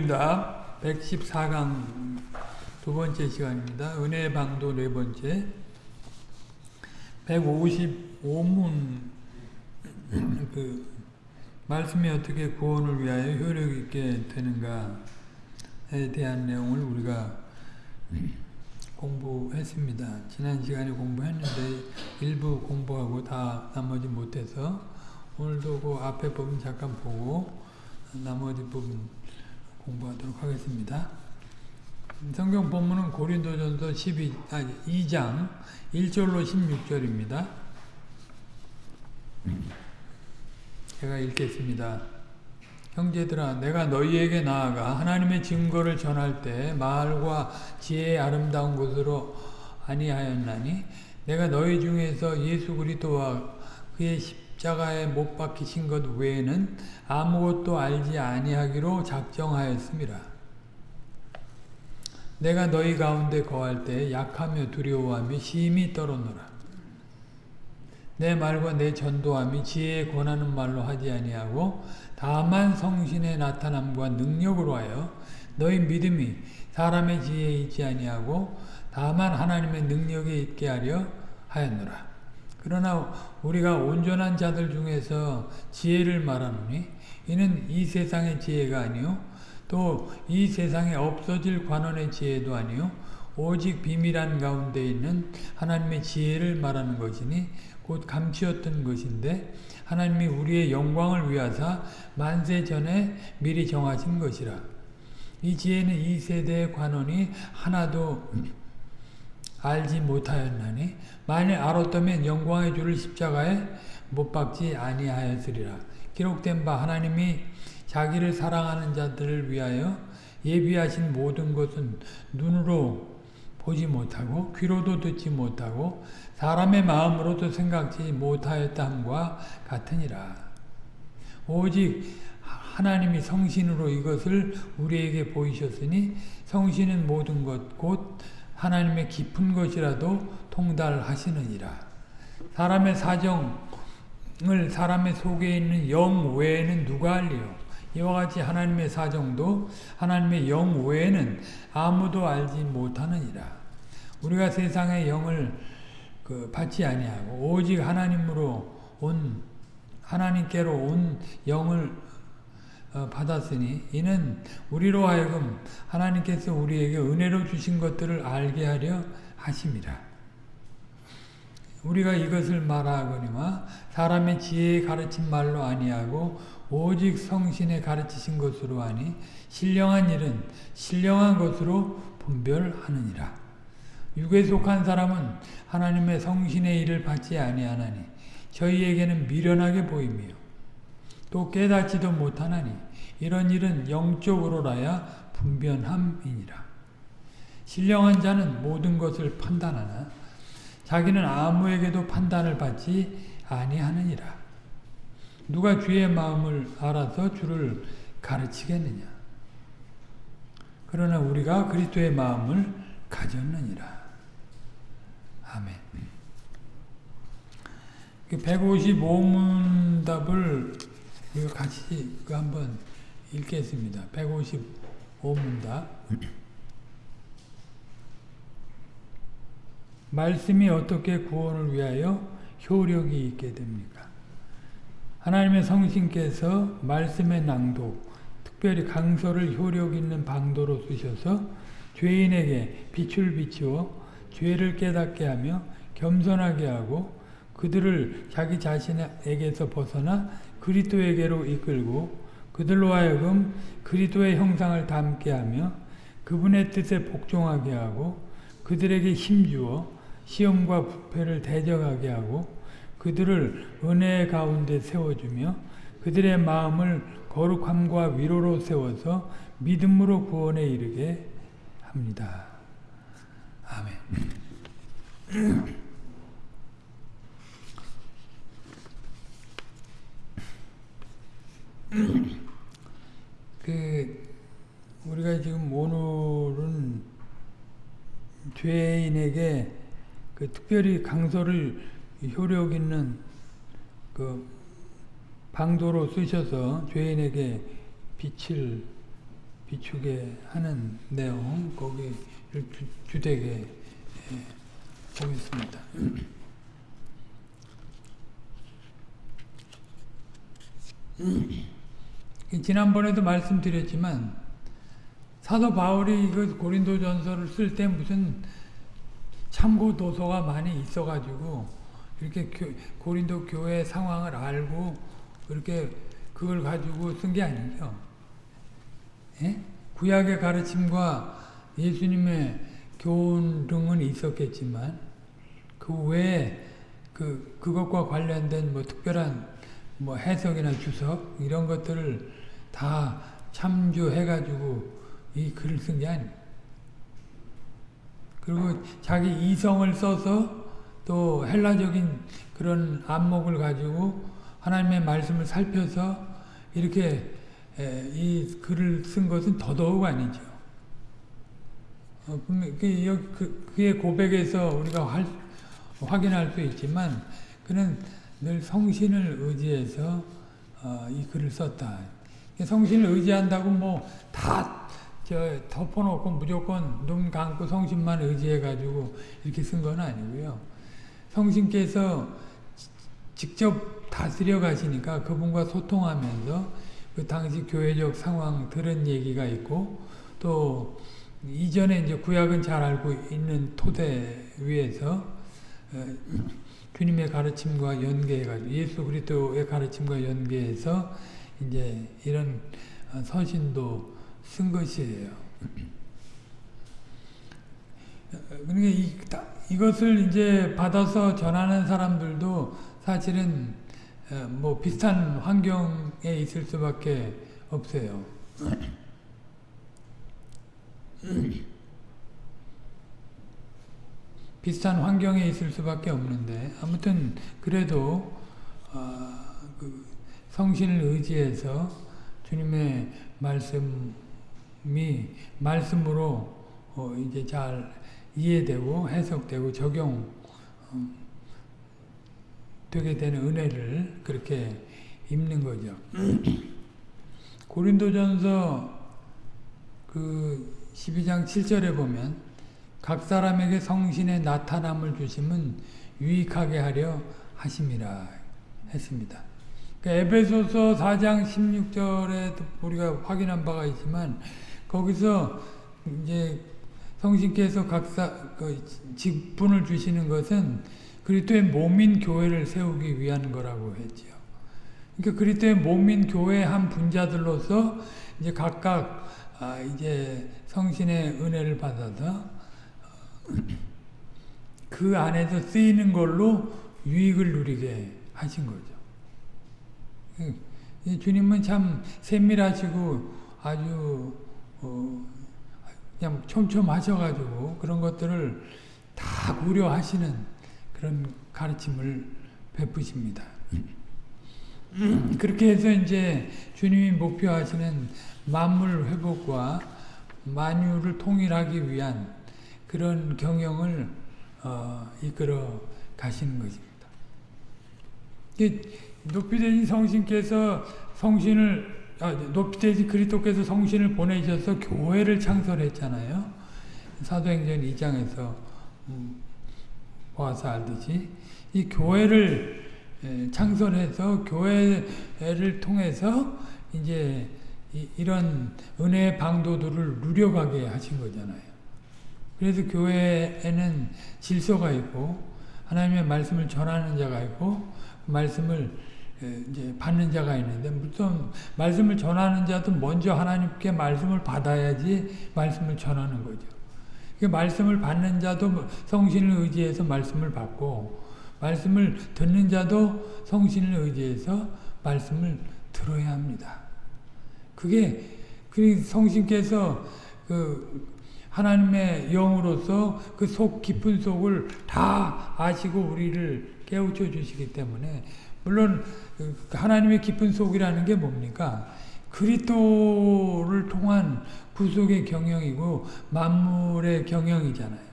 입니다. 114강 두 번째 시간입니다. 은혜 방도 네 번째. 155문 그 말씀이 어떻게 구원을 위하여 효력 있게 되는가에 대한 내용을 우리가 공부했습니다. 지난 시간에 공부했는데 일부 공부하고 다 나머지 못해서 오늘도 그 앞에 부분 잠깐 보고 나머지 부분 공부하도록 하겠습니다. 성경 본문은 고린도전서 12, 아니, 2장 1절로 16절입니다. 제가 읽겠습니다. 형제들아 내가 너희에게 나아가 하나님의 증거를 전할 때 말과 지혜의 아름다운 것으로 아니하였나니 내가 너희 중에서 예수 그리스도와 그의 십 자가에 못 박히신 것 외에는 아무것도 알지 아니하기로 작정하였습니다. 내가 너희 가운데 거할 때 약하며 두려워하며 심히 떨어노라. 내 말과 내 전도함이 지혜에 권하는 말로 하지 아니하고 다만 성신의 나타남과 능력으로 하여 너희 믿음이 사람의 지혜에 있지 아니하고 다만 하나님의 능력에 있게 하려 하였노라. 그러나 우리가 온전한 자들 중에서 지혜를 말하노니 이는 이 세상의 지혜가 아니요 또 이 세상에 없어질 관원의 지혜도 아니요 오직 비밀한 가운데 있는 하나님의 지혜를 말하는 것이니 곧 감추었던 것인데 하나님이 우리의 영광을 위하사 만세 전에 미리 정하신 것이라. 이 지혜는 이 세대의 관원이 하나도 알지 못하였나니 만일 알았다면 영광의 주를 십자가에 못 박지 아니하였으리라. 기록된 바 하나님이 자기를 사랑하는 자들을 위하여 예비하신 모든 것은 눈으로 보지 못하고 귀로도 듣지 못하고 사람의 마음으로도 생각지 못하였다 함과 같으니라. 오직 하나님이 성신으로 이것을 우리에게 보이셨으니 성신은 모든 것 곧 하나님의 깊은 것이라도 통달하시느니라. 사람의 사정을 사람의 속에 있는 영 외에는 누가 알리요? 이와 같이 하나님의 사정도 하나님의 영 외에는 아무도 알지 못하느니라. 우리가 세상의 영을 그 받지 아니하고 오직 하나님으로 온 하나님께로 온 영을 어, 받았으니 이는 우리로 하여금 하나님께서 우리에게 은혜로 주신 것들을 알게 하려 하심이라. 우리가 이것을 말하거니와 사람의 지혜에 가르친 말로 아니하고 오직 성신에 가르치신 것으로 하니 신령한 일은 신령한 것으로 분별하느니라. 육에 속한 사람은 하나님의 성신의 일을 받지 아니하나니 저희에게는 미련하게 보이며 또 깨닫지도 못하나니 이런 일은 영적으로라야 분변함이니라. 신령한 자는 모든 것을 판단하나 자기는 아무에게도 판단을 받지 아니하느니라. 누가 주의 마음을 알아서 주를 가르치겠느냐. 그러나 우리가 그리스도의 마음을 가졌느니라. 아멘. 155문답을 이거 같이 그 한번 읽겠습니다. 155문답. 말씀이 어떻게 구원을 위하여 효력이 있게 됩니까? 하나님의 성신께서 말씀의 낭독, 특별히 강서를 효력 있는 방도로 쓰셔서 죄인에게 빛을 비추어 죄를 깨닫게 하며 겸손하게 하고 그들을 자기 자신에게서 벗어나 그리스도에게로 이끌고 그들로 하여금 그리스도의 형상을 담게 하며 그분의 뜻에 복종하게 하고 그들에게 힘주어 시험과 부패를 대적하게 하고 그들을 은혜 가운데 세워주며 그들의 마음을 거룩함과 위로로 세워서 믿음으로 구원에 이르게 합니다. 아멘. 그 우리가 지금 오늘은 죄인에게 그 특별히 강서를 효력 있는 그 방도로 쓰셔서 죄인에게 빛을 비추게 하는 내용 거기를 주, 주되게 예, 보겠습니다. 지난번에도 말씀드렸지만 사도 바울이 그 고린도전서를 쓸 때 무슨 참고 도서가 많이 있어가지고 이렇게 교, 고린도 교회 상황을 알고 그렇게 그걸 가지고 쓴 게 아니죠. 예? 구약의 가르침과 예수님의 교훈 등은 있었겠지만 그 외에 그 그것과 관련된 뭐 특별한 뭐 해석이나 주석 이런 것들을 다 참조해 가지고 이 글을 쓴 게 아니에요. 그리고 자기 이성을 써서 또 헬라적인 그런 안목을 가지고 하나님의 말씀을 살펴서 이렇게 이 글을 쓴 것은 더더욱 아니죠. 어, 그, 그, 그의 고백에서 우리가 할, 확인할 수 있지만 그는 늘 성신을 의지해서 어, 이 글을 썼다. 성신을 의지한다고 뭐 다 덮어놓고 무조건 눈 감고 성신만 의지해가지고 이렇게 쓴 건 아니고요. 성신께서 직접 다스려 가시니까 그분과 소통하면서 그 당시 교회적 상황 들은 얘기가 있고 또 이전에 이제 구약은 잘 알고 있는 토대 위에서 어, 주님의 가르침과 연계해가지고 예수 그리스도의 가르침과 연계해서 이제 이런 어, 서신도 쓴 것이에요. 그러니까 이, 이것을 이제 받아서 전하는 사람들도 사실은 어, 뭐 비슷한 환경에 있을 수밖에 없어요. 비슷한 환경에 있을 수밖에 없는데 아무튼 그래도 어, 그 성신을 의지해서 주님의 말씀 이 말씀으로 어, 이제 잘 이해되고 해석되고 적용 어, 되게 되는 은혜를 그렇게 입는 거죠. 고린도전서 그 12장 7절에 보면 각 사람에게 성신의 나타남을 주심은 유익하게 하려 하심이라 했습니다. 그러니까 에베소서 4장 16절에 우리가 확인한 바가 있지만 거기서 이제 성신께서 각사 그 직분을 주시는 것은 그리스도의 몸인 교회를 세우기 위한 거라고 했지요. 그러니까 그리스도의 몸인 교회 한 분자들로서 이제 각각 아 이제 성신의 은혜를 받아서 그 안에서 쓰이는 걸로 유익을 누리게 하신 거죠. 주님은 참 세밀하시고 아주 어 그냥 촘촘하셔가지고 그런 것들을 다 고려하시는 그런 가르침을 베푸십니다. 그렇게 해서 이제 주님이 목표하시는 만물 회복과 만유를 통일하기 위한 그런 경영을 어, 이끌어 가시는 것입니다. 높이되신 성신께서 성신을 아, 높이되신 그리스도께서 성신을 보내셔서 교회를 창설했잖아요. 사도행전 2장에서 음, 보아서 알듯이 이 교회를 창설해서 교회를 통해서 이제 이런 은혜의 방도들을 누려가게 하신 거잖아요. 그래서 교회에는 질서가 있고 하나님의 말씀을 전하는 자가 있고 말씀을 이제 받는 자가 있는데 무슨 말씀을 전하는 자도 먼저 하나님께 말씀을 받아야지 말씀을 전하는 거죠. 그 말씀을 받는 자도 성신을 의지해서 말씀을 받고 말씀을 듣는 자도 성신을 의지해서 말씀을 들어야 합니다. 그게 그 성신께서 그 하나님의 영으로서 그 속 깊은 속을 다 아시고 우리를 깨우쳐 주시기 때문에 물론 그 하나님의 깊은 속이라는 게 뭡니까? 그리스도를 통한 구속의 경영이고 만물의 경영이잖아요.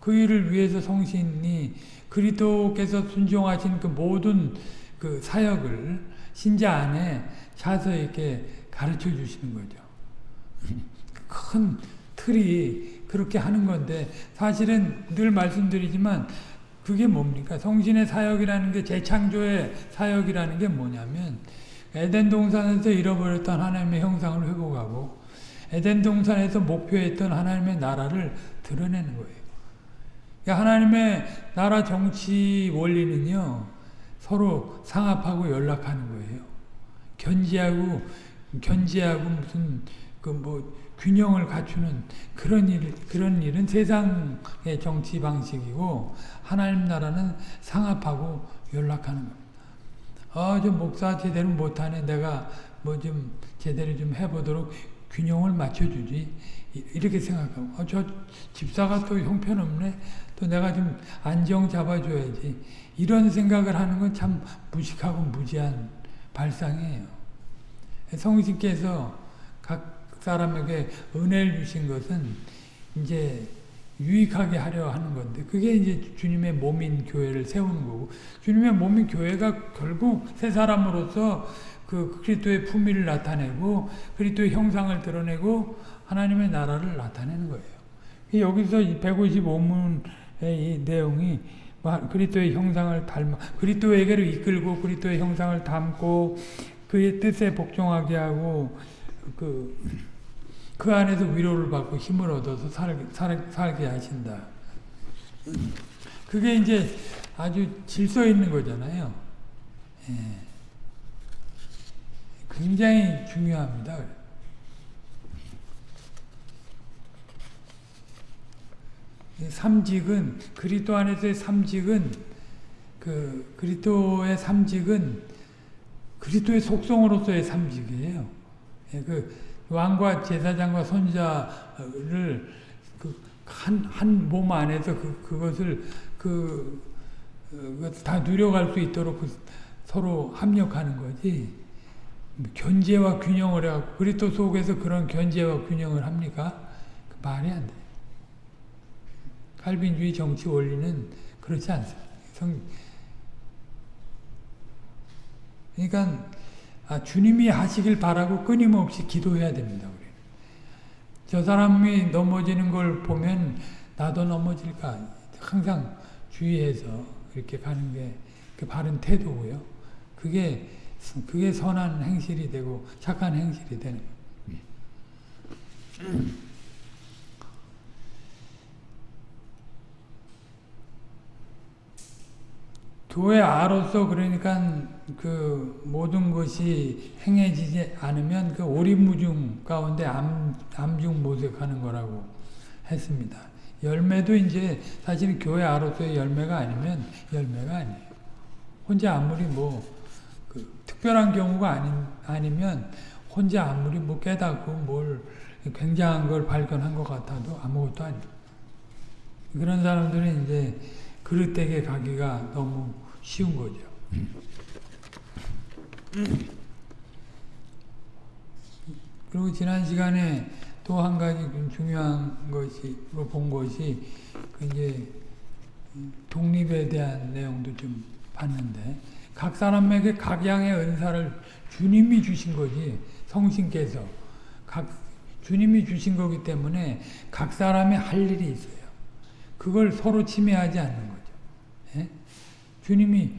그 일을 위해서 성신이 그리스도께서 순종하신 그 모든 그 사역을 신자 안에 차서 이렇게 가르쳐 주시는 거죠. 큰 틀이 그렇게 하는 건데 사실은 늘 말씀드리지만 그게 뭡니까? 성신의 사역이라는 게 재창조의 사역이라는 게 뭐냐면 에덴 동산에서 잃어버렸던 하나님의 형상을 회복하고 에덴 동산에서 목표했던 하나님의 나라를 드러내는 거예요. 그러니까 하나님의 나라 정치 원리는요. 서로 상합하고 연락하는 거예요. 견지하고 견지하고 무슨 그뭐 균형을 갖추는 그런 일 그런 일은 세상의 정치 방식이고 하나님 나라는 상합하고 연락하는 겁니다. 아, 좀 목사 제대로 못하네. 내가 뭐 좀 제대로 좀 해보도록 균형을 맞춰주지. 이렇게 생각하고, 아, 저 집사가 또 형편없네. 또 내가 좀 안정 잡아줘야지. 이런 생각을 하는 건 참 무식하고 무지한 발상이에요. 성신께서 각 사람에게 은혜를 주신 것은 이제 유익하게 하려 하는 건데 그게 이제 주님의 몸인 교회를 세우는 거고 주님의 몸인 교회가 결국 새 사람으로서 그 그리스도의 품위를 나타내고 그리스도의 형상을 드러내고 하나님의 나라를 나타내는 거예요. 여기서 155문의 이 내용이 그리스도의 형상을 닮아 그리스도에게로 이끌고 그리스도의 형상을 담고 그의 뜻에 복종하게 하고 그, 그 안에서 위로를 받고 힘을 얻어서 살, 살, 살게 하신다. 그게 이제 아주 질서 있는 거잖아요. 예. 굉장히 중요합니다. 삼직은 그리스도 안에서의 삼직은 그 그리스도의 삼직은 그리스도의 속성으로서의 삼직이에요. 예, 그 왕과 제사장과 선자를 그 한한 몸 안에서 그 그것을 그다 어, 누려갈 수 있도록 그 서로 합력하는 거지. 견제와 균형을 해갖고 그리스도 속에서 그런 견제와 균형을 합니까? 그 말이 안 돼. 칼빈주의 정치 원리는 그렇지 않습니다. 성, 그러니까 아, 주님이 하시길 바라고 끊임없이 기도해야 됩니다. 우리. 저 사람이 넘어지는 걸 보면 나도 넘어질까 항상 주의해서 이렇게 가는 게 그 바른 태도고요. 그게 그게 선한 행실이 되고 착한 행실이 되는 거예요. 교회 아로서 그러니까 그 모든 것이 행해지지 않으면 그 오리무중 가운데 암, 암중 모색하는 거라고 했습니다. 열매도 이제 사실 교회 아로서의 열매가 아니면 열매가 아니에요. 혼자 아무리 뭐 그 특별한 경우가 아닌, 아니면 혼자 아무리 뭐 깨닫고 뭘 굉장한 걸 발견한 것 같아도 아무것도 아니에요. 그런 사람들은 이제 그릇되게 가기가 너무 쉬운 거죠. 그리고 지난 시간에 또 한 가지 중요한 것이 본 것이 그 이제 독립에 대한 내용도 좀 봤는데 각 사람에게 각양의 은사를 주님이 주신 거지 성신께서 각 주님이 주신 거기 때문에 각 사람이 할 일이 있어요. 그걸 서로 침해하지 않는. 예? 주님이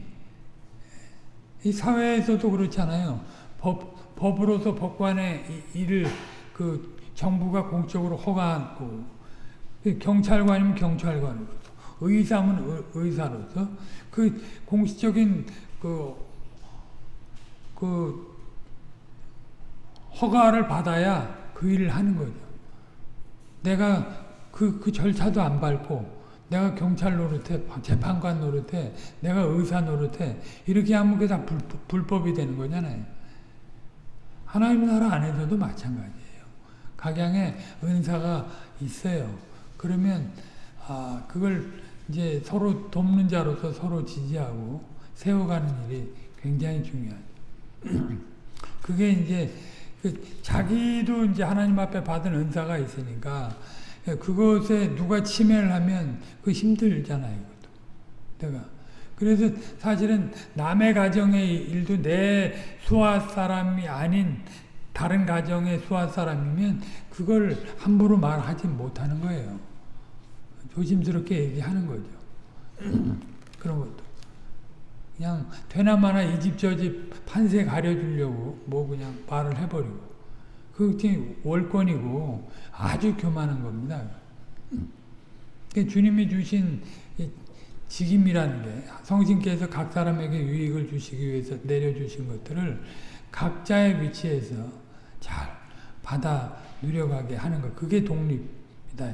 이 사회에서도 그렇잖아요. 법, 법으로서 법관의 일을 그 정부가 공적으로 허가하고 그 경찰관이면 경찰관으로서 의사면 의사로서 그 공식적인 그, 그 허가를 받아야 그 일을 하는 거죠. 내가 그, 그 절차도 안 밟고 내가 경찰 노릇해, 재판관 노릇해, 내가 의사 노릇해 이렇게 하면 그게 다 불, 법이 되는 거잖아요. 하나님 나라 안에서도 마찬가지예요. 각양의 은사가 있어요. 그러면 아 그걸 이제 서로 돕는 자로서 서로 지지하고 세워가는 일이 굉장히 중요하죠. 그게 이제 그 자기도 이제 하나님 앞에 받은 은사가 있으니까 예, 그것에 누가 침해를 하면 그 힘들잖아요. 이것도. 내가. 그래서 사실은 남의 가정의 일도 내 수하 사람이 아닌 다른 가정의 수하 사람이면 그걸 함부로 말하지 못하는 거예요. 조심스럽게 얘기하는 거죠. 그런 것도. 그냥 되나마나 이 집 저 집 판세 가려주려고 뭐 그냥 말을 해버리고 그게 월권이고 아주 교만한 겁니다. 그러니까 주님이 주신 직임이라는 게 성신께서 각 사람에게 유익을 주시기 위해서 내려주신 것들을 각자의 위치에서 잘 받아 누려가게 하는 것. 그게 독립이다.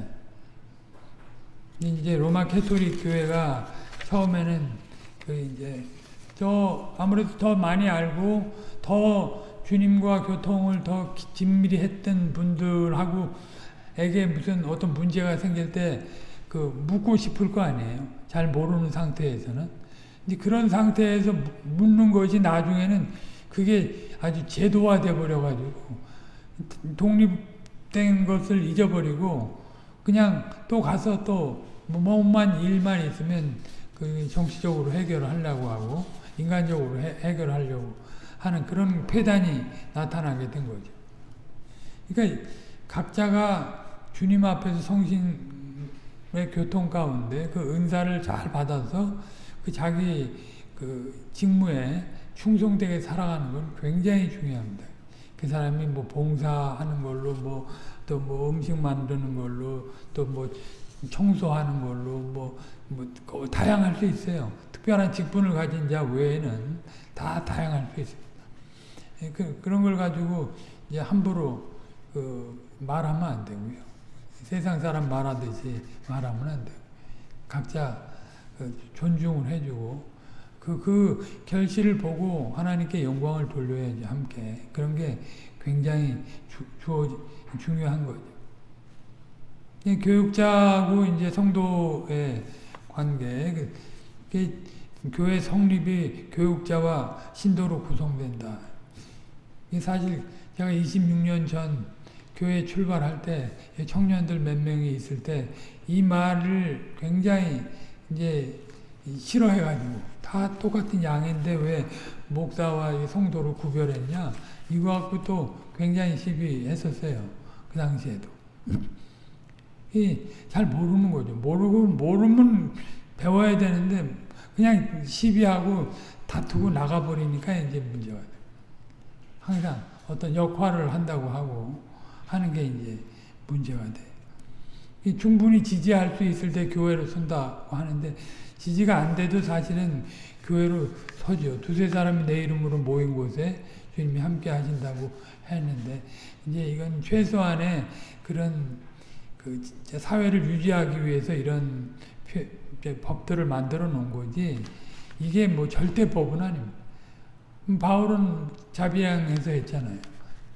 이제 로마 가톨릭 교회가 처음에는 그 이제 저 아무래도 더 많이 알고 더 주님과 교통을 더 긴밀히 했던 분들하고 에게 무슨 어떤 문제가 생길 때 그 묻고 싶을 거 아니에요. 잘 모르는 상태에서는. 근데 그런 상태에서 묻는 것이 나중에는 그게 아주 제도화 돼 버려 가지고 독립된 것을 잊어버리고 그냥 또 가서 또 뭐만 일만 있으면 그 정치적으로 해결을 하려고 하고 인간적으로 해, 해결하려고 하는 그런 폐단이 나타나게 된 거죠. 그러니까 각자가 주님 앞에서 성신의 교통 가운데 그 은사를 잘 받아서 그 자기 그 직무에 충성되게 살아가는 건 굉장히 중요합니다. 그 사람이 뭐 봉사하는 걸로 뭐 또뭐 음식 만드는 걸로 또 뭐 청소하는 걸로 뭐, 뭐 다양할 수 있어요. 특별한 직분을 가진 자 외에는 다 다양할 수 있습니다. 그, 그런 걸 가지고 이제 함부로 그 말하면 안 되고요. 세상 사람 말하듯이 말하면 안 되고 각자 그 존중을 해주고 그, 그 결실을 보고 하나님께 영광을 돌려야지 함께 그런 게 굉장히 주, 주어, 중요한 거죠. 교육자하고 이제 성도의 관계, 그, 교회 성립이 교육자와 신도로 구성된다. 사실 제가 26년 전 교회 출발할 때 청년들 몇 명이 있을 때 이 말을 굉장히 이제 싫어해가지고 다 똑같은 양인데 왜 목사와 성도로 구별했냐? 이거 갖고 또 굉장히 시비했었어요 그 당시에도. 잘 모르는 거죠. 모르고 모르면 배워야 되는데 그냥 시비하고 다투고 나가버리니까 이제 문제가 돼요 항상 어떤 역할을 한다고 하고 하는 게 이제 문제가 돼. 충분히 지지할 수 있을 때 교회로 선다고 하는데 지지가 안 돼도 사실은 교회로 서죠. 두세 사람이 내 이름으로 모인 곳에 주님이 함께 하신다고 했는데 이제 이건 최소한의 그런 그 사회를 유지하기 위해서 이런 법들을 만들어 놓은 거지 이게 뭐 절대법은 아닙니다. 바울은 자비량에서 했잖아요.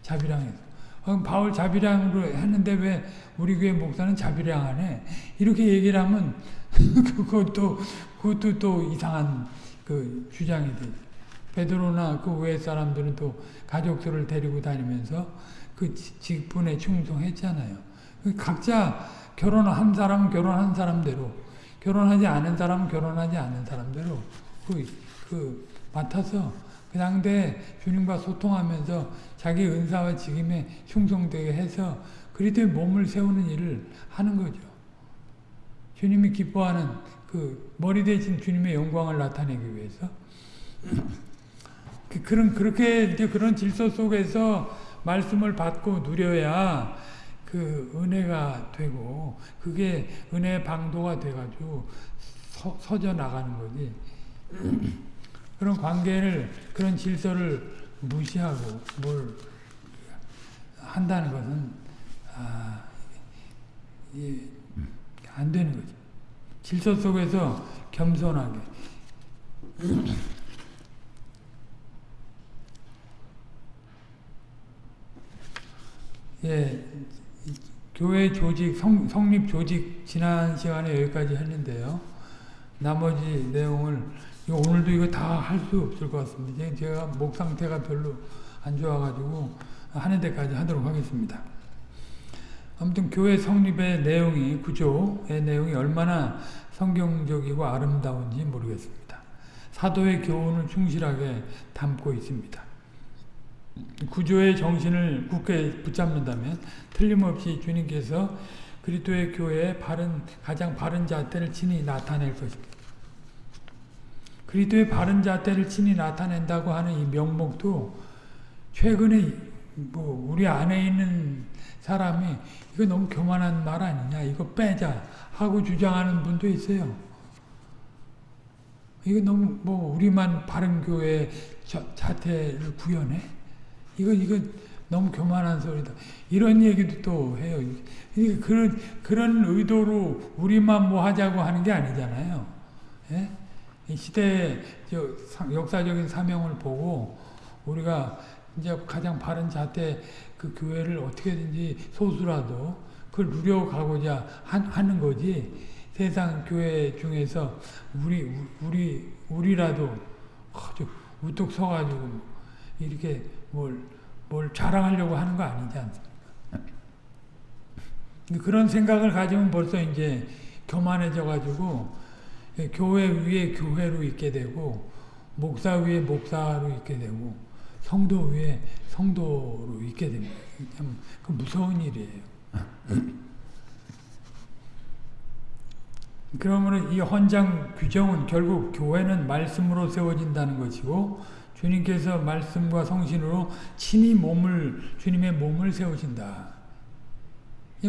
자비량에서. 어, 바울 자비량으로 했는데 왜 우리 교회 목사는 자비량 안 해? 이렇게 얘기를 하면 그것도 그것도 또 이상한 그 주장이 되 베드로나 그 외 사람들은 또 가족들을 데리고 다니면서 그 직분에 충성했잖아요. 그 각자 결혼한 사람은 결혼한 사람대로, 결혼하지 않은 사람은 결혼하지 않은 사람대로 그, 그 맡아서 그 상대 주님과 소통하면서 자기 은사와 직임에 충성되게 해서 그리스도의 몸을 세우는 일을 하는 거죠. 주님이 기뻐하는 그 머리 대신 주님의 영광을 나타내기 위해서 그 그런 그렇게 이제 그런 질서 속에서 말씀을 받고 누려야 그 은혜가 되고 그게 은혜의 방도가 돼가지고 서, 서져 나가는 거지. 그런 관계를 그런 질서를 무시하고 뭘 한다는 것은 아, 안 되는 거죠. 질서 속에서 겸손하게 예, 교회 조직, 성, 성립 조직 지난 시간에 여기까지 했는데요. 나머지 내용을 오늘도 이거 다 할 수 없을 것 같습니다. 제가 목 상태가 별로 안 좋아가지고 하는 데까지 하도록 하겠습니다. 아무튼 교회 성립의 내용이 구조의 내용이 얼마나 성경적이고 아름다운지 모르겠습니다. 사도의 교훈을 충실하게 담고 있습니다. 구조의 정신을 굳게 붙잡는다면 틀림없이 주님께서 그리스도의 교회에 바른 가장 바른 잣대를 친히 나타낼 것입니다. 그리스도의 바른 잣대를 친히 나타낸다고 하는 이 명목도 최근에 뭐 우리 안에 있는 사람이 이거 너무 교만한 말 아니냐 이거 빼자 하고 주장하는 분도 있어요. 이거 너무 뭐 우리만 바른 교회 자태를 구현해? 이거 이거 너무 교만한 소리다. 이런 얘기도 또 해요. 그런 그런 의도로 우리만 뭐 하자고 하는 게 아니잖아요. 예? 시대의 역사적인 사명을 보고 우리가 이제 가장 바른 자태 그 교회를 어떻게든지 소수라도 그걸 누려가고자 하는 거지. 세상 교회 중에서 우리 우리 우리라도 아주 우뚝 서가지고 이렇게 뭘, 뭘 자랑하려고 하는 거 아니지 않습니까? 그런 생각을 가지면 벌써 이제 교만해져 가지고 교회 위에 교회로 있게 되고 목사 위에 목사로 있게 되고 성도 위에 성도로 있게 됩니다. 참그 무서운 일이에요. 그러면 이 헌장 규정은 결국 교회는 말씀으로 세워진다는 것이고 주님께서 말씀과 성신으로 친히 몸을 주님의 몸을 세우신다.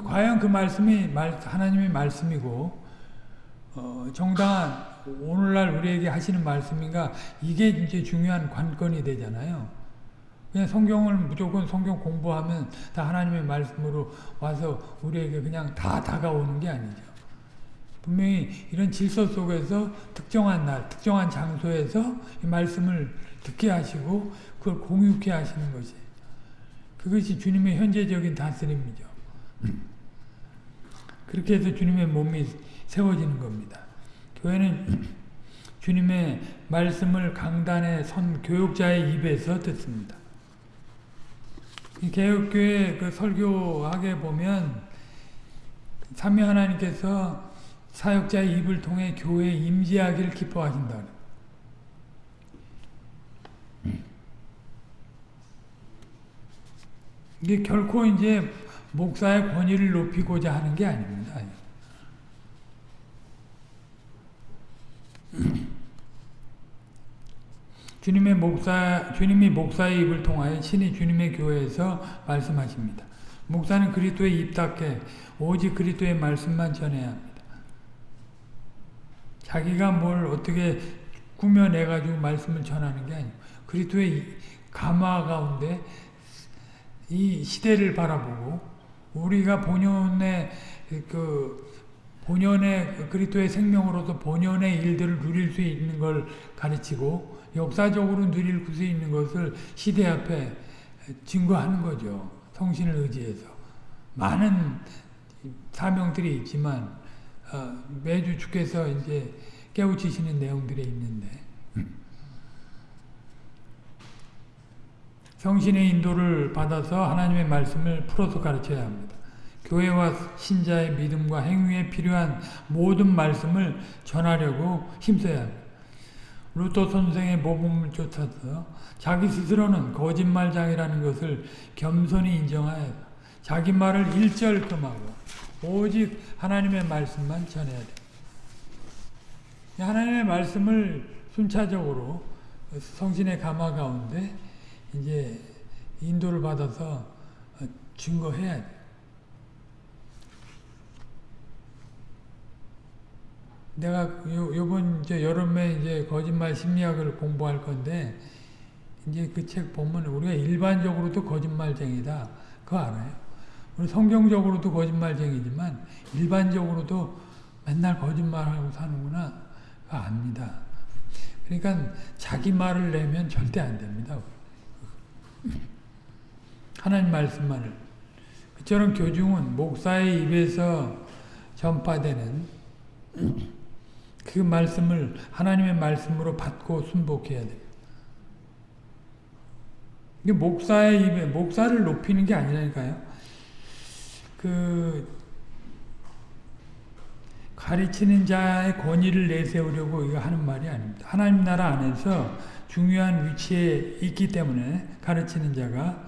과연 그 말씀이 하나님의 말씀이고 어, 정당한 오늘날 우리에게 하시는 말씀인가 이게 이제 중요한 관건이 되잖아요. 그냥 성경을 무조건 성경 공부하면 다 하나님의 말씀으로 와서 우리에게 그냥 다 다가오는 게 아니죠. 분명히 이런 질서 속에서 특정한 날, 특정한 장소에서 이 말씀을 듣게 하시고 그걸 공유케 하시는 것이 그것이 주님의 현재적인 다스림이죠. 그렇게 해서 주님의 몸이 세워지는 겁니다. 교회는 주님의 말씀을 강단에 선 교육자의 입에서 듣습니다. 개혁교회 그 설교하게 보면 삼위 하나님께서 사역자의 입을 통해 교회에 임재하기를 기뻐하신다. 이게 결코 이제 목사의 권위를 높이고자 하는 게 아닙니다. 주님의 목사, 주님이 목사의 입을 통하여 신이 주님의 교회에서 말씀하십니다. 목사는 그리스도의 입 닫게 오직 그리스도의 말씀만 전해야 합니다. 자기가 뭘 어떻게 꾸며내가지고 말씀을 전하는 게 아니고 그리스도의 가마 가운데 이 시대를 바라보고 우리가 본연의 그 본연의 그리스도의 생명으로서 본연의 일들을 누릴 수 있는 걸 가르치고 역사적으로 누릴 수 있는 것을 시대 앞에 증거하는 거죠. 성신을 의지해서. 많은 사명들이 있지만 어, 매주 주께서 이제 깨우치시는 내용들이 있는데 성신의 인도를 받아서 하나님의 말씀을 풀어서 가르쳐야 합니다. 교회와 신자의 믿음과 행위에 필요한 모든 말씀을 전하려고 힘써야 합니다. 루터 선생의 모범을 쫓아서 자기 스스로는 거짓말장이라는 것을 겸손히 인정하여 자기 말을 일절 금하고 오직 하나님의 말씀만 전해야 돼. 하나님의 말씀을 순차적으로 성신의 가마 가운데 이제 인도를 받아서 증거해야 돼. 내가 요, 요번 이제 여름에 이제 거짓말 심리학을 공부할 건데 이제 그 책 보면 우리가 일반적으로도 거짓말쟁이다. 그거 알아요? 우리 성경적으로도 거짓말쟁이지만 일반적으로도 맨날 거짓말하고 사는구나. 그거 압니다. 그러니까 자기 말을 내면 절대 안 됩니다. 하나님 말씀만을. 그처럼 교중은 목사의 입에서 전파되는 그 말씀을 하나님의 말씀으로 받고 순복해야 돼요. 이게 목사의 입에 목사를 높이는 게 아니라니까요. 그 가르치는 자의 권위를 내세우려고 이거 하는 말이 아닙니다. 하나님 나라 안에서 중요한 위치에 있기 때문에 가르치는 자가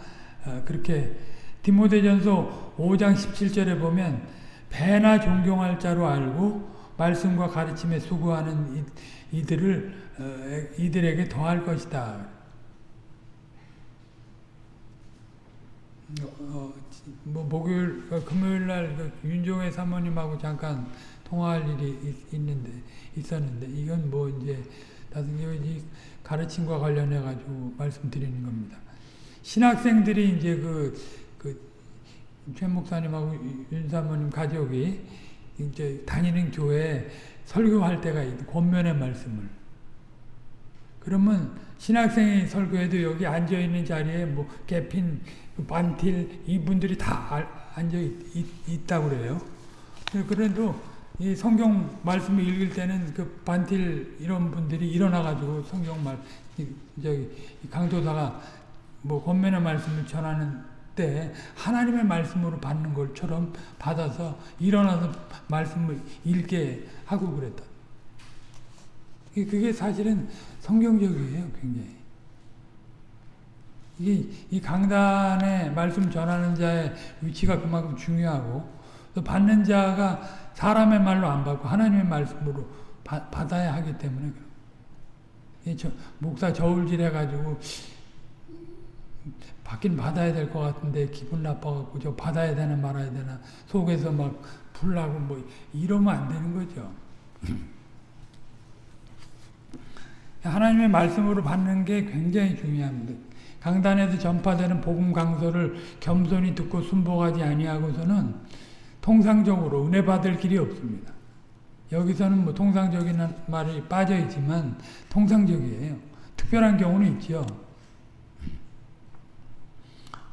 어, 그렇게 디모데전서 5장 17절에 보면 배나 존경할 자로 알고 말씀과 가르침에 수고하는 이, 이들을 어, 이들에게 더할 것이다. 어, 뭐 목요일 어, 금요일 날그 윤종의 사모님하고 잠깐 통화할 일이 있, 있는데 있었는데 이건 뭐 이제 다른 이 가르침과 관련해 가지고 말씀드리는 겁니다. 신학생들이 이제 그, 그, 최 목사님하고 윤 사모님 가족이 이제 다니는 교회에 설교할 때가 있고, 권면의 말씀을. 그러면 신학생이 설교해도 여기 앉아있는 자리에 뭐, 개핀, 반틸, 이분들이 다 앉아 있, 다고 그래요. 그래도 이 성경 말씀을 읽을 때는 그 반틸 이런 분들이 일어나가지고 성경 말, 저기, 강도사가 뭐 권면의 말씀을 전하는 때 하나님의 말씀으로 받는 것처럼 받아서 일어나서 말씀을 읽게 하고 그랬다. 그게 사실은 성경적이에요, 굉장히. 이게 이 강단에 말씀 전하는 자의 위치가 그만큼 중요하고 또 받는 자가 사람의 말로 안 받고 하나님의 말씀으로 바, 받아야 하기 때문에 저, 목사 저울질 해가지고 받긴 받아야 될 것 같은데 기분 나빠갖고 저 받아야 되나 말아야 되나 속에서 막 불나고 뭐 이러면 안 되는 거죠. 하나님의 말씀으로 받는 게 굉장히 중요합니다. 강단에서 전파되는 복음 강서를 겸손히 듣고 순복하지 아니하고서는 통상적으로 은혜 받을 길이 없습니다. 여기서는 뭐 통상적인 말이 빠져 있지만 통상적이에요. 특별한 경우는 있죠.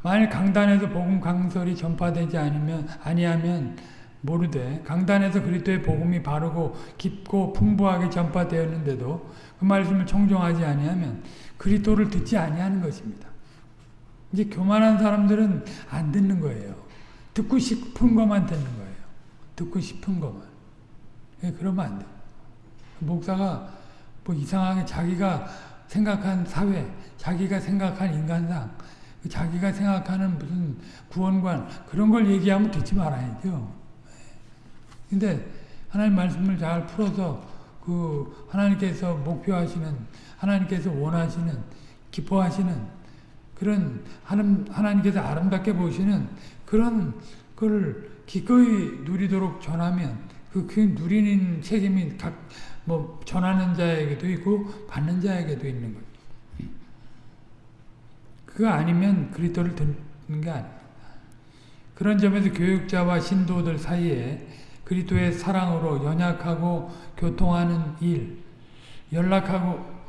만일 강단에서 복음 강설이 전파되지 않으면 아니하면 모르되 강단에서 그리스도의 복음이 바르고 깊고 풍부하게 전파되었는데도 그 말씀을 청종하지 아니하면 그리스도를 듣지 아니하는 것입니다. 이제 교만한 사람들은 안 듣는 거예요. 듣고 싶은 것만 듣는 거예요. 듣고 싶은 것만. 예, 그러면 안 돼. 목사가 뭐 이상하게 자기가 생각한 사회, 자기가 생각한 인간상, 자기가 생각하는 무슨 구원관 그런 걸 얘기하면 듣지 말아야죠. 근데 하나님 말씀을 잘 풀어서 그 하나님께서 목표하시는 하나님께서 원하시는 기뻐하시는 그런 하나님, 하나님께서 아름답게 보시는 그런 걸 기꺼이 누리도록 전하면 그, 그 누리는 책임이 각 뭐 전하는 자에게도 있고 받는 자에게도 있는 거죠. 그거 아니면 그리스도를 듣는 게 아닙니다. 그런 점에서 교육자와 신도들 사이에 그리스도의 사랑으로 연약하고 교통하는 일, 연락하고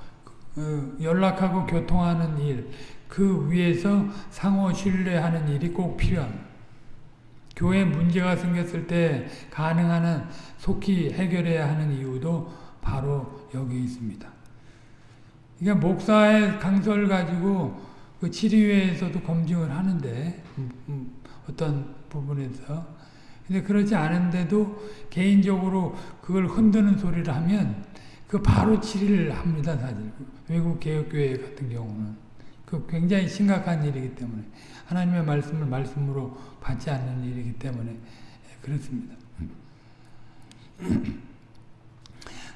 어, 연락하고 교통하는 일, 그 위에서 상호 신뢰하는 일이 꼭 필요합니다. 교회 문제가 생겼을 때 가능한 속히 해결해야 하는 이유도 바로 여기 있습니다. 그러니까 목사의 강설 가지고 그 치료회에서도 검증을 하는데 음, 음, 어떤 부분에서. 근데 그렇지 않은데도 개인적으로 그걸 흔드는 소리를 하면 그 바로 치료를 합니다 사실. 외국 개혁교회 같은 경우는. 그 굉장히 심각한 일이기 때문에. 하나님의 말씀을 말씀으로 받지 않는 일이기 때문에 그렇습니다.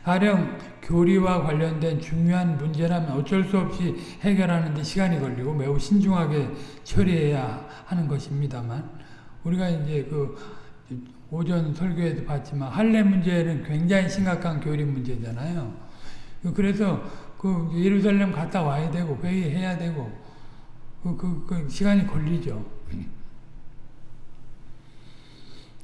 가령 교리와 관련된 중요한 문제라면 어쩔 수 없이 해결하는 데 시간이 걸리고 매우 신중하게 처리해야 하는 것입니다만 우리가 이제 그 오전 설교에도 봤지만 할례 문제는 굉장히 심각한 교리 문제잖아요. 그래서 그 예루살렘 갔다 와야 되고 회의해야 되고 그, 그, 그 시간이 걸리죠.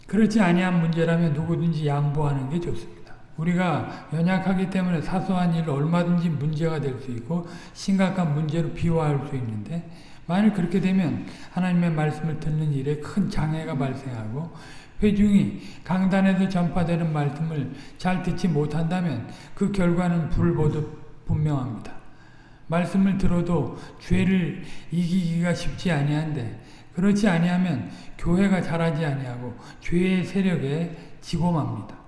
그렇지 아니한 문제라면 누구든지 양보하는 게 좋습니다. 우리가 연약하기 때문에 사소한 일 얼마든지 문제가 될 수 있고 심각한 문제로 비화할 수 있는데 만일 그렇게 되면 하나님의 말씀을 듣는 일에 큰 장애가 발생하고 회중이 강단에서 전파되는 말씀을 잘 듣지 못한다면 그 결과는 불보듯 분명합니다. 말씀을 들어도 죄를 이기기가 쉽지 아니한데 그렇지 아니하면 교회가 자라지 아니하고 죄의 세력에 지고 맙니다.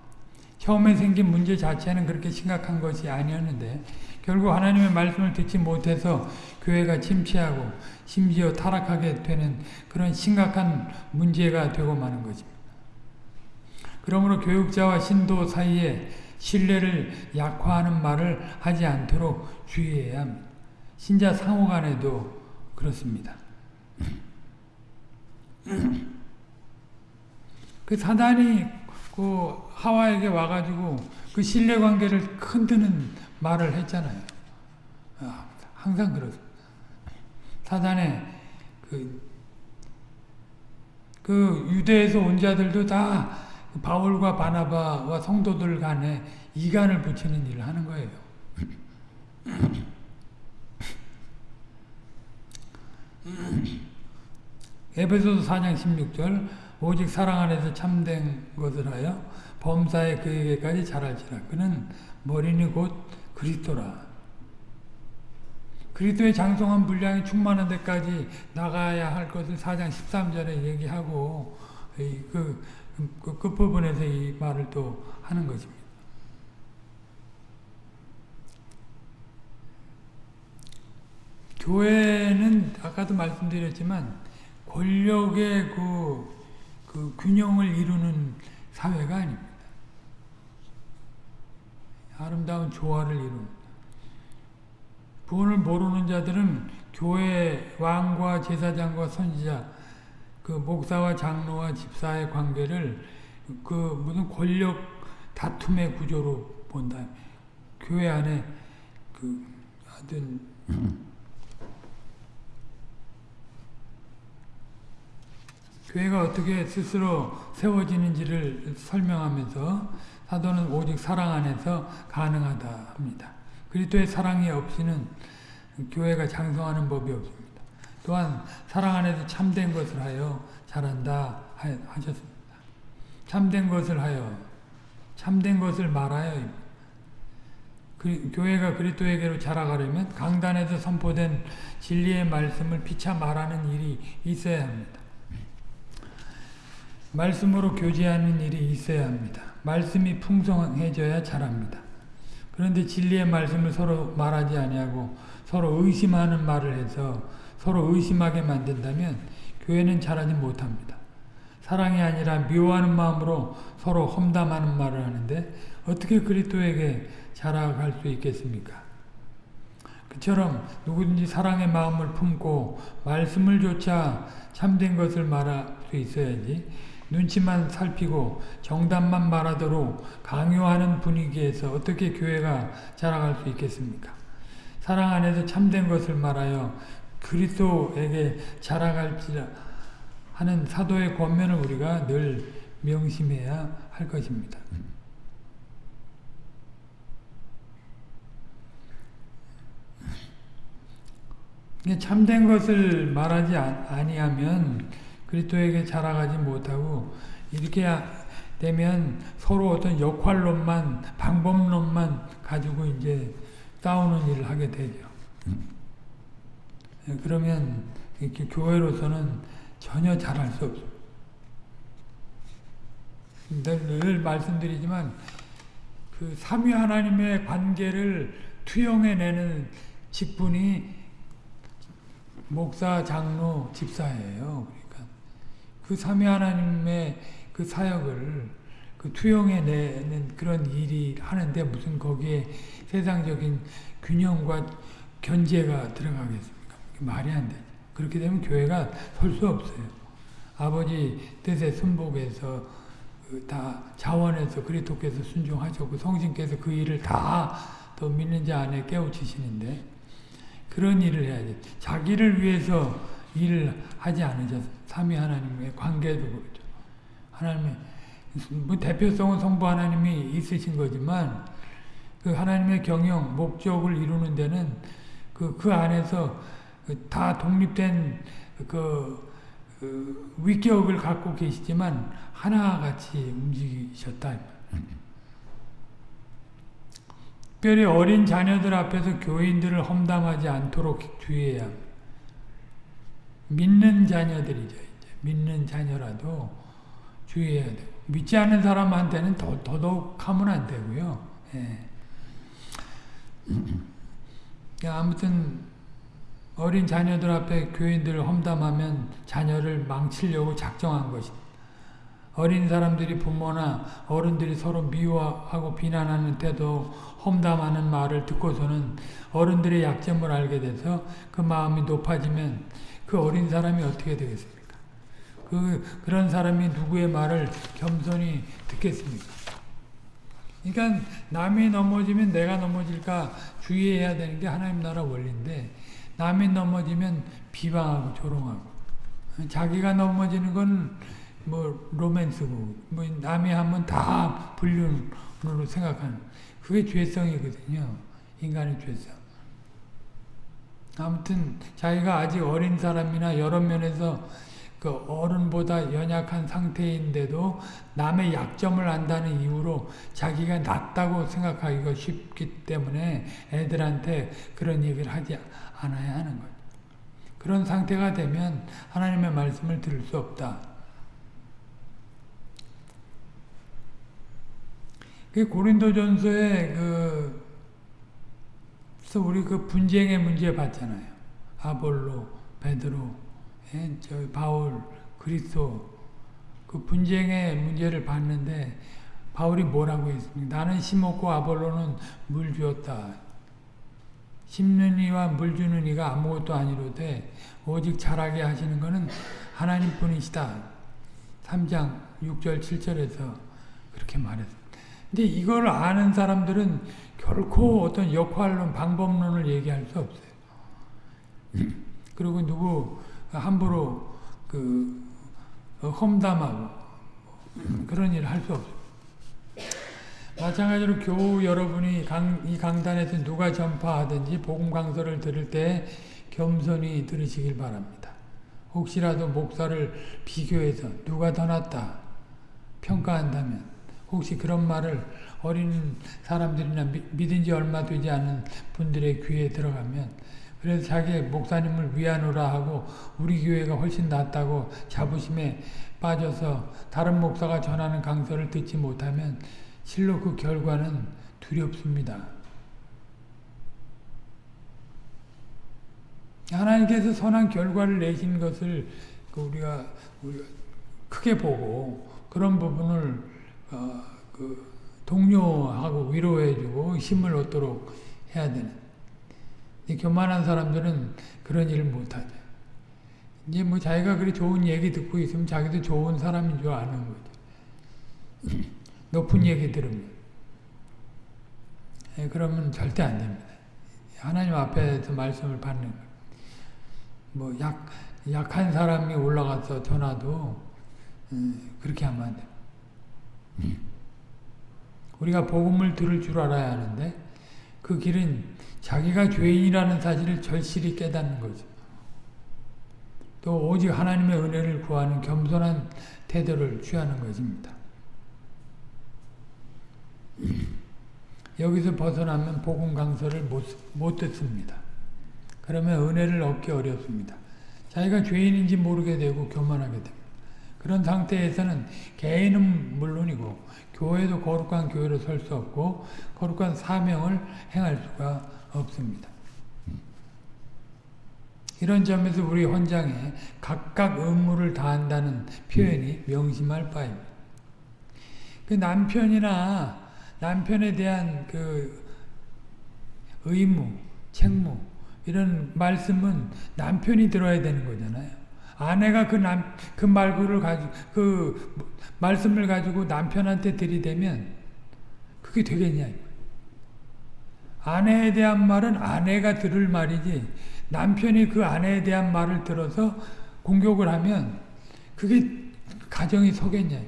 처음에 생긴 문제 자체는 그렇게 심각한 것이 아니었는데 결국 하나님의 말씀을 듣지 못해서 교회가 침체하고 심지어 타락하게 되는 그런 심각한 문제가 되고 마는 것입니다. 그러므로 교육자와 신도 사이에 신뢰를 약화하는 말을 하지 않도록 주의해야 합니다. 신자 상호 간에도 그렇습니다. 그 사단이 그 하와에게 와가지고 그 신뢰 관계를 흔드는 말을 했잖아요. 아, 항상 그렇습니다. 사단의 그, 그 유대에서 온 자들도 다 바울과 바나바와 성도들 간에 이간을 붙이는 일을 하는 거예요. 에베소서 4장 16절 오직 사랑 안에서 참된 것을 하여 범사에 그에게까지 자랄지라 그는 머리니 곧 그리스도라 그리스도의 장성한 분량이 충만한 데까지 나가야 할 것을 4장 13절에 얘기하고 그, 그 끝부분에서 이 말을 또 하는 것입니다. 교회는 아까도 말씀드렸지만 권력의 그, 그 균형을 이루는 사회가 아닙니다. 아름다운 조화를 이루는 구원을 모르는 자들은 교회 왕과 제사장과 선지자 그 목사와 장로와 집사의 관계를 그 무슨 권력 다툼의 구조로 본다. 교회 안에 그 하여튼 교회가 어떻게 스스로 세워지는지를 설명하면서 사도는 오직 사랑 안에서 가능하다 합니다. 그리스도의 사랑이 없이는 교회가 장성하는 법이 없습니다. 또한 사랑 안에서 참된 것을 하여 자란다 하셨습니다. 참된 것을 하여 참된 것을 말하여 그, 교회가 그리스도에게로 자라가려면 강단에서 선포된 진리의 말씀을 피차 말하는 일이 있어야 합니다. 말씀으로 교제하는 일이 있어야 합니다. 말씀이 풍성해져야 자랍니다. 그런데 진리의 말씀을 서로 말하지 아니하고 서로 의심하는 말을 해서 서로 의심하게 만든다면 교회는 자라지 못합니다. 사랑이 아니라 미워하는 마음으로 서로 험담하는 말을 하는데 어떻게 그리스도에게 자라갈 수 있겠습니까? 그처럼 누구든지 사랑의 마음을 품고 말씀을 조차 참된 것을 말할 수 있어야지 눈치만 살피고 정답만 말하도록 강요하는 분위기에서 어떻게 교회가 자라갈 수 있겠습니까? 사랑 안에서 참된 것을 말하여 그리스도에게 자라갈지라 하는 사도의 권면을 우리가 늘 명심해야 할 것입니다. 참된 것을 말하지 아니하면 그리스도에게 자라가지 못하고 이렇게 되면 서로 어떤 역할론만 방법론만 가지고 이제 싸우는 일을 하게 되죠. 예, 그러면 이렇게 교회로서는 전혀 잘할 수 없어요. 늘 말씀드리지만 그 삼위 하나님의 관계를 투영해내는 직분이 목사, 장로, 집사예요. 그 삼위 하나님의 그 사역을 그 투영해내는 그런 일이 하는데 무슨 거기에 세상적인 균형과 견제가 들어가겠습니까? 말이 안 돼. 그렇게 되면 교회가 설 수 없어요. 아버지 뜻에 순복해서 그다 자원해서 그리스도께서 순종하셨고 성신께서 그 일을 다 더 믿는 자 안에 깨우치시는데 그런 일을 해야지. 자기를 위해서 일을 하지 않으셨어요. 삼위 하나님의 관계도 그렇죠. 하나님의 뭐 대표성은 성부 하나님이 있으신 거지만 그 하나님의 경영, 목적을 이루는 데는 그, 그 안에서 다 독립된 그, 그 위격을 갖고 계시지만 하나같이 움직이셨다. 특별히 어린 자녀들 앞에서 교인들을 험담하지 않도록 주의해야 합니다. 믿는 자녀들이죠. 믿는 자녀라도 주의해야 돼요. 믿지 않는 사람한테는 더, 더더욱 하면 안 되고요. 예. 아무튼 어린 자녀들 앞에 교인들 험담하면 자녀를 망치려고 작정한 것이다. 어린 사람들이 부모나 어른들이 서로 미워하고 비난하는 태도, 험담하는 말을 듣고서는 어른들의 약점을 알게 돼서 그 마음이 높아지면 그 어린 사람이 어떻게 되겠습니까? 그, 그런 사람이 누구의 말을 겸손히 듣겠습니까? 그러니까 남이 넘어지면 내가 넘어질까 주의해야 되는 게 하나님 나라 원리인데 남이 넘어지면 비방하고 조롱하고 자기가 넘어지는 건 뭐 로맨스고 뭐 남이 하면 다 불륜으로 생각하는 그게 죄성이거든요. 인간의 죄성. 아무튼 자기가 아직 어린 사람이나 여러 면에서 그 어른보다 연약한 상태인데도 남의 약점을 안다는 이유로 자기가 낫다고 생각하기가 쉽기 때문에 애들한테 그런 얘기를 하지 않아야 하는 거예요. 그런 상태가 되면 하나님의 말씀을 들을 수 없다. 그 고린도전서에 그 우리 그 분쟁의 문제 봤잖아요. 아볼로, 베드로, 예, 저 바울, 그리스도 그 분쟁의 문제를 봤는데 바울이 뭐라고 했습니까? 나는 심었고 아볼로는 물 주었다. 심는 이와 물 주는 이가 아무것도 아니로되 오직 자라게 하시는 것은 하나님뿐이시다. 3장 6절 7절에서 그렇게 말했습니다. 근데 이걸 아는 사람들은 결코 어떤 역할론, 방법론을 얘기할 수 없어요. 그리고 누구 함부로 그 험담하고 그런 일을 할 수 없어요. 마찬가지로 교우 여러분이 강, 이 강단에서 누가 전파하든지 복음 강서를 들을 때 겸손히 들으시길 바랍니다. 혹시라도 목사를 비교해서 누가 더 낫다 평가한다면 혹시 그런 말을 어린 사람들이나 믿은 지 얼마 되지 않은 분들의 귀에 들어가면 그래서 자기 목사님을 위하노라 하고 우리 교회가 훨씬 낫다고 자부심에 빠져서 다른 목사가 전하는 강서를 듣지 못하면 실로 그 결과는 두렵습니다. 하나님께서 선한 결과를 내신 것을 그 우리가, 우리가 크게 보고 그런 부분을 어, 그 동료하고 위로해주고 힘을 얻도록 해야 되는. 교만한 사람들은 그런 일을 못하죠. 이제 뭐 자기가 그리 좋은 얘기 듣고 있으면 자기도 좋은 사람인 줄 아는 거죠. 높은 얘기 들으면. 예, 그러면 절대 안 됩니다. 하나님 앞에서 말씀을 받는 거. 뭐 약, 약한 사람이 올라가서 전화도 음, 그렇게 하면 안 돼요. 우리가 복음을 들을 줄 알아야 하는데 그 길은 자기가 죄인이라는 사실을 절실히 깨닫는 거죠. 또 오직 하나님의 은혜를 구하는 겸손한 태도를 취하는 것입니다. 여기서 벗어나면 복음 강서를 못, 못 듣습니다. 그러면 은혜를 얻기 어렵습니다. 자기가 죄인인지 모르게 되고 교만하게 됩니다. 그런 상태에서는 개인은 물론이고 교회도 거룩한 교회로 설 수 없고 거룩한 사명을 행할 수가 없습니다. 이런 점에서 우리 헌장에 각각 의무를 다한다는 표현이 명심할 바입니다. 그 남편이나 남편에 대한 그 의무, 책무 이런 말씀은 남편이 들어야 되는 거잖아요. 아내가 그 남, 그 말구를 가지고, 그 말씀을 가지고 남편한테 들이대면 그게 되겠냐. 아내에 대한 말은 아내가 들을 말이지 남편이 그 아내에 대한 말을 들어서 공격을 하면 그게 가정이 서겠냐.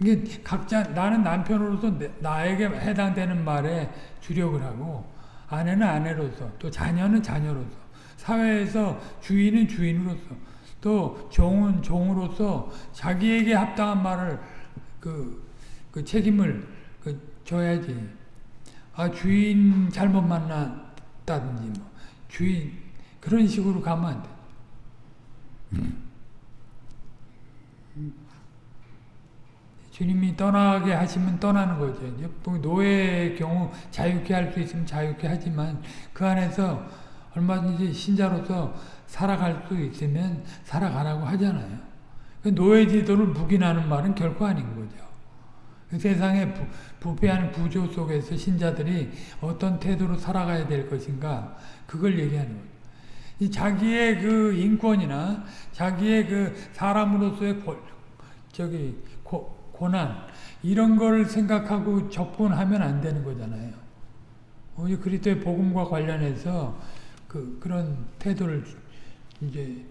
이게 각자 나는 남편으로서 나에게 해당되는 말에 주력을 하고 아내는 아내로서 또 자녀는 자녀로서 사회에서 주인은 주인으로서 또 종은 종으로서 자기에게 합당한 말을 그, 그 책임을 그 줘야지. 아 주인 잘못 만났다든지 뭐 주인 그런 식으로 가면 안 돼. 음. 주님이 떠나게 하시면 떠나는 거죠. 노예의 경우 자유케 할 수 있으면 자유케 하지만 그 안에서 얼마든지 신자로서 살아갈 수 있으면 살아가라고 하잖아요. 그 노예 지도를 묵인하는 말은 결코 아닌 거죠. 그 세상의 부, 부패한 구조 속에서 신자들이 어떤 태도로 살아가야 될 것인가 그걸 얘기하는 거죠. 이 자기의 그 인권이나 자기의 그 사람으로서의 고, 저기 고, 고난 이런 걸 생각하고 접근하면 안 되는 거잖아요. 오늘 그리스도의 복음과 관련해서 그 그런 태도를 이제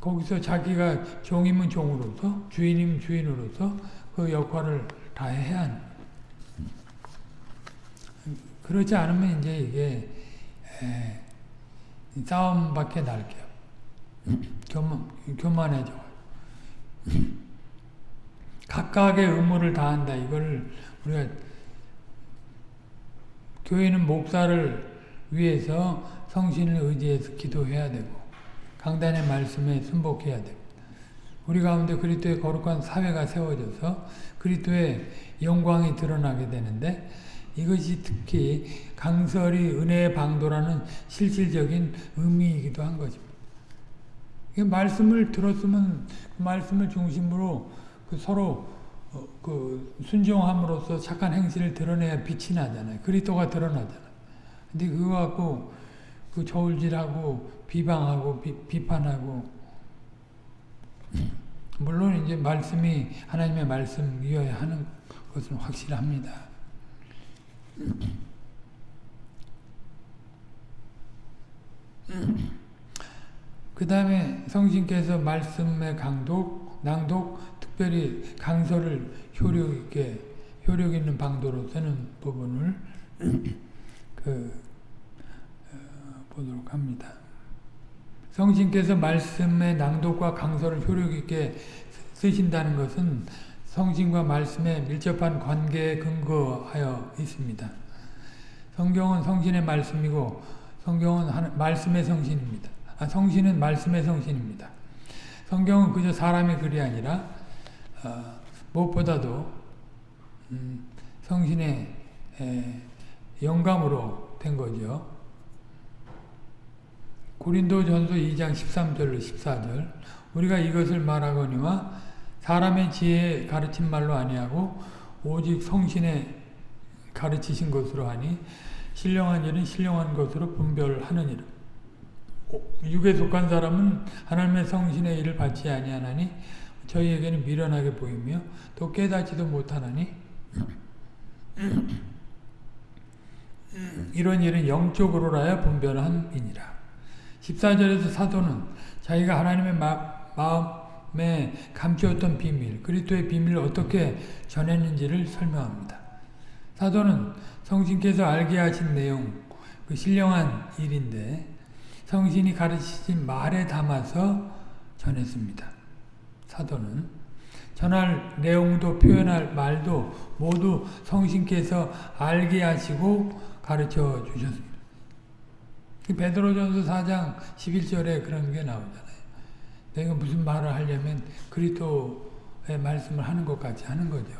거기서 자기가 종이면 종으로서 주인이면 주인으로서 그 역할을 다 해야 하는 그렇지 않으면 이제 이게 에, 싸움밖에 날게요. 교만, 교만해져. 각각의 의무를 다한다. 이걸 우리가 교회는 목사를 위해서 성신을 의지해서 기도해야 되고 강단의 말씀에 순복해야 되고 우리 가운데 그리스도의 거룩한 사회가 세워져서 그리스도의 영광이 드러나게 되는데 이것이 특히 강설이 은혜의 방도라는 실질적인 의미이기도 한 것입니다. 말씀을 들었으면 그 말씀을 중심으로 그 서로 어, 그 순종함으로써 착한 행실을 드러내야 빛이 나잖아요. 그리스도가 드러나잖아요. 근데 그거 갖고 그 저울질하고 비방하고 비, 비판하고 물론 이제 말씀이 하나님의 말씀이어야 하는 것은 확실합니다. 그 다음에 성신께서 말씀의 강독, 낭독, 특별히 강서를 효력 있게, 효력 있는 방도로 쓰는 부분을 그, 어, 보도록 합니다. 성신께서 말씀의 낭독과 강서를 효력 있게 쓰신다는 것은 성신과 말씀에 밀접한 관계에 근거하여 있습니다. 성경은 성신의 말씀이고 성경은 말씀의 성신입니다. 아, 성신은 말씀의 성신입니다. 성경은 그저 사람의 글이 아니라 어, 무엇보다도 음, 성신의 에, 영감으로 된 거죠. 고린도 전서 2장 13절로 14절 우리가 이것을 말하거니와 사람의 지혜에 가르친 말로 아니하고 오직 성신의 가르치신 것으로 하니 신령한 일은 신령한 것으로 분별하느니라. 육에 속한 사람은 하나님의 성신의 일을 받지 아니하나니 저희에게는 미련하게 보이며 또 깨닫지도 못하나니 이런 일은 영적으로라야 분별함이니라. 14절에서 사도는 자기가 하나님의 마, 마음에 감추었던 비밀, 그리스도의 비밀을 어떻게 전했는지를 설명합니다. 사도는 성신께서 알게 하신 내용, 그 신령한 일인데 성신이 가르치신 말에 담아서 전했습니다. 사도는 전할 내용도 표현할 말도 모두 성신께서 알게 하시고 가르쳐 주셨습니다. 베드로전서 4장 11절에 그런 게 나오잖아요. 내가 무슨 말을 하려면 그리스도의 말씀을 하는 것 같이 하는 거죠.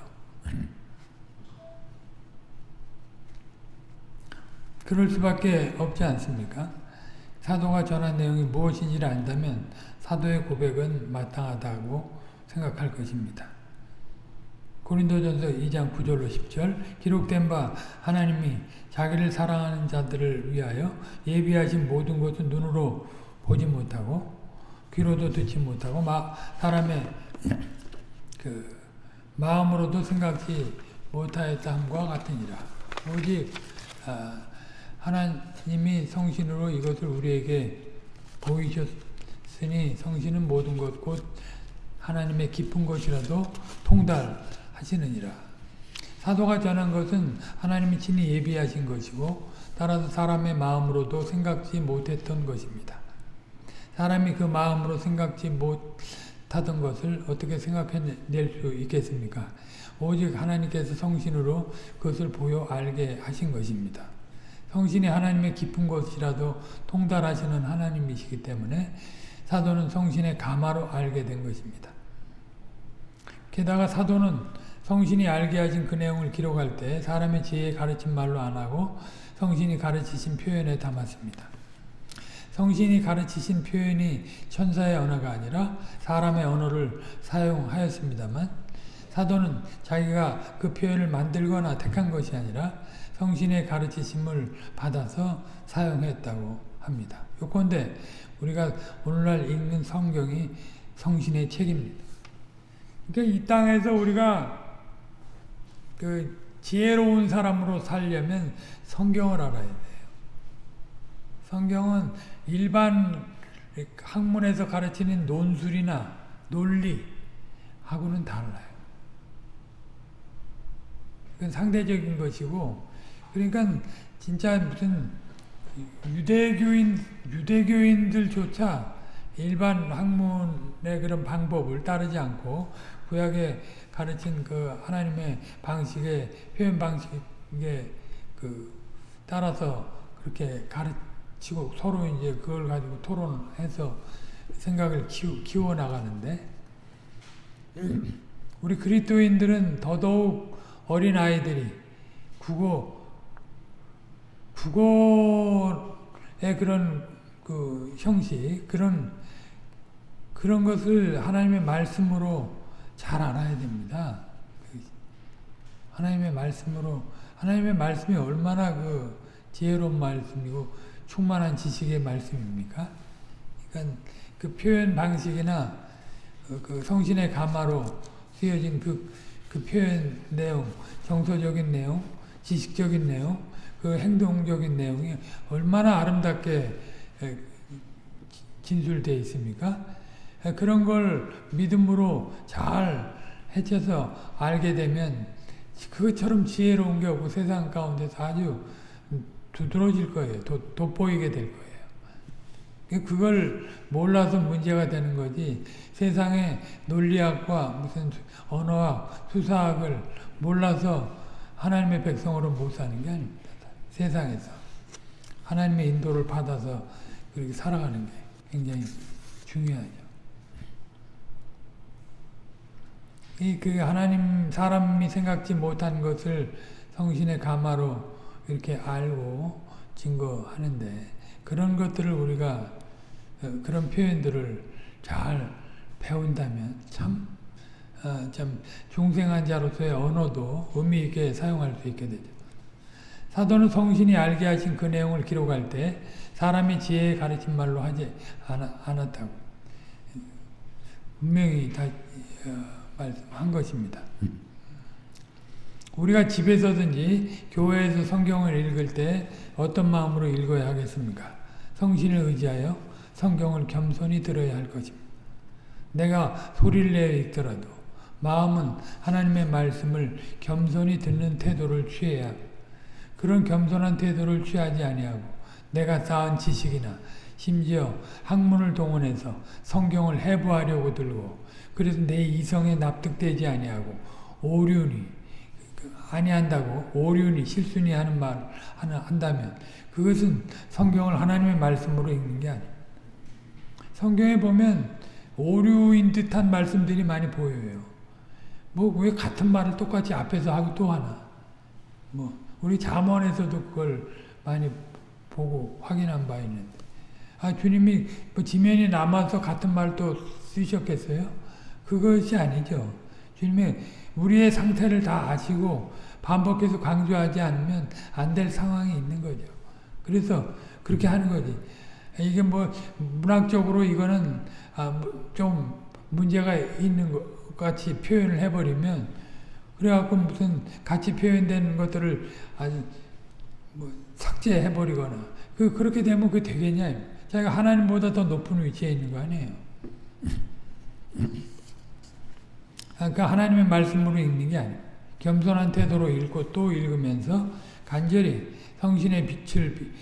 그럴 수밖에 없지 않습니까? 사도가 전한 내용이 무엇인지를 안다면 사도의 고백은 마땅하다고 생각할 것입니다. 고린도전서 2장 9절로 10절 기록된 바 하나님이 자기를 사랑하는 자들을 위하여 예비하신 모든 것은 눈으로 보지 못하고 귀로도 듣지 못하고 마, 사람의 그 마음으로도 생각지 못하였다 함과 같으니라. 오직 아, 하나님이 성신으로 이것을 우리에게 보이셨으니 성신은 모든 것 곧 하나님의 깊은 것이라도 통달 하시느니라. 사도가 전한 것은 하나님이 친히 예비하신 것이고 따라서 사람의 마음으로도 생각지 못했던 것입니다. 사람이 그 마음으로 생각지 못하던 것을 어떻게 생각해낼 수 있겠습니까? 오직 하나님께서 성신으로 그것을 보여 알게 하신 것입니다. 성신이 하나님의 깊은 것이라도 통달하시는 하나님이시기 때문에 사도는 성신의 가마로 알게 된 것입니다. 게다가 사도는 성신이 알게 하신 그 내용을 기록할 때 사람의 지혜에 가르친 말로 안 하고 성신이 가르치신 표현에 담았습니다. 성신이 가르치신 표현이 천사의 언어가 아니라 사람의 언어를 사용하였습니다만 사도는 자기가 그 표현을 만들거나 택한 것이 아니라 성신의 가르치심을 받아서 사용했다고 합니다. 요건데 우리가 오늘날 읽는 성경이 성신의 책입니다. 그러니까 이 땅에서 우리가 그 지혜로운 사람으로 살려면 성경을 알아야 돼요. 성경은 일반 학문에서 가르치는 논술이나 논리하고는 달라요. 그건 상대적인 것이고, 그러니까 진짜 무슨 유대교인, 유대교인들조차 일반 학문의 그런 방법을 따르지 않고 구약에 가르친 그 하나님의 방식의 표현 방식에 그 따라서 그렇게 가르치고 서로 이제 그걸 가지고 토론해서 생각을 키우, 키워 나가는데 우리 그리스도인들은 더더욱 어린 아이들이 국어 국어의 그런 그 형식 그런 그런 것을 하나님의 말씀으로 잘 알아야 됩니다. 하나님의 말씀으로 하나님의 말씀이 얼마나 그 지혜로운 말씀이고 충만한 지식의 말씀입니까? 그러니까 그 표현 방식이나 그 성신의 가마로 쓰여진 그, 그 표현 내용, 정서적인 내용, 지식적인 내용, 그 행동적인 내용이 얼마나 아름답게 진술되어 있습니까? 그런 걸 믿음으로 잘 해쳐서 알게 되면 그것처럼 지혜로운 게 없고 세상 가운데서 아주 두드러질 거예요. 도, 돋보이게 될 거예요. 그걸 몰라서 문제가 되는 거지 세상의 논리학과 무슨 언어학, 수사학을 몰라서 하나님의 백성으로 못 사는 게 아닙니다. 세상에서 하나님의 인도를 받아서 그렇게 살아가는 게 굉장히 중요하죠. 이 그 하나님 사람이 생각지 못한 것을 성신의 가마로 이렇게 알고 증거하는데 그런 것들을 우리가 어, 그런 표현들을 잘 배운다면 참, 어, 참 중생한 자로서의 언어도 의미 있게 사용할 수 있게 되죠. 사도는 성신이 알게 하신 그 내용을 기록할 때 사람이 지혜에 가르친 말로 하지 않았다고 분명히 다 어, 말씀한 것입니다. 우리가 집에서든지 교회에서 성경을 읽을 때 어떤 마음으로 읽어야 하겠습니까? 성신을 의지하여 성경을 겸손히 들어야 할 것입니다. 내가 소리를 내어 읽더라도 마음은 하나님의 말씀을 겸손히 듣는 태도를 취해야 그런 겸손한 태도를 취하지 아니하고 내가 쌓은 지식이나 심지어 학문을 동원해서 성경을 해부하려고 들고 그래서 내 이성에 납득되지 아니하고 오륜이 아니한다고 오륜이 실순이 하는 말 한다면 그것은 성경을 하나님의 말씀으로 읽는 게 아니에요. 성경에 보면 오류인 듯한 말씀들이 많이 보여요. 뭐 왜 같은 말을 똑같이 앞에서 하고 또 하나? 뭐 우리 잠언에서도 그걸 많이 보고 확인한 바 있는데 아 주님이 뭐 지면이 남아서 같은 말도 쓰셨겠어요? 그것이 아니죠. 주님이 우리의 상태를 다 아시고 반복해서 강조하지 않으면 안 될 상황이 있는 거죠. 그래서 그렇게 하는 거지. 이게 뭐 문학적으로 이거는 아좀 문제가 있는 것 같이 표현을 해버리면 그래갖고 무슨 같이 표현되는 것들을 아주 뭐 삭제해버리거나 그 그렇게 되면 그 되겠냐? 자기가 하나님보다 더 높은 위치에 있는 거 아니에요. 그러니까 하나님의 말씀으로 읽는 게 아니에요. 겸손한 태도로 읽고 또 읽으면서 간절히 성신의 빛을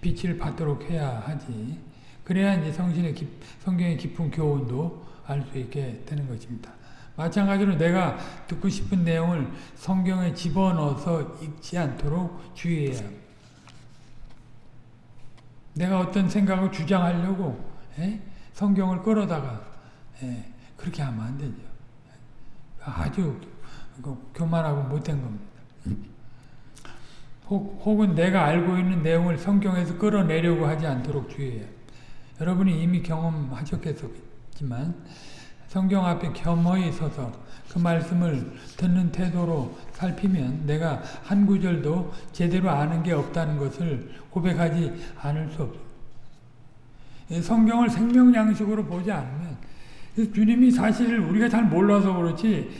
빛을 받도록 해야 하지. 그래야 이제 성신의 깊, 성경의 깊은 교훈도 알 수 있게 되는 것입니다. 마찬가지로 내가 듣고 싶은 내용을 성경에 집어넣어서 읽지 않도록 주의해야 합니다. 내가 어떤 생각을 주장하려고 에? 성경을 끌어다가 에? 그렇게 하면 안 되죠. 아주 그 교만하고 못된 겁니다. 혹, 혹은 내가 알고 있는 내용을 성경에서 끌어내려고 하지 않도록 주의해요. 여러분이 이미 경험하셨겠지만 성경 앞에 겸허히 서서 그 말씀을 듣는 태도로 살피면 내가 한 구절도 제대로 아는 게 없다는 것을 고백하지 않을 수 없어요. 성경을 생명양식으로 보지 않으면 주님이 사실 우리가 잘 몰라서 그렇지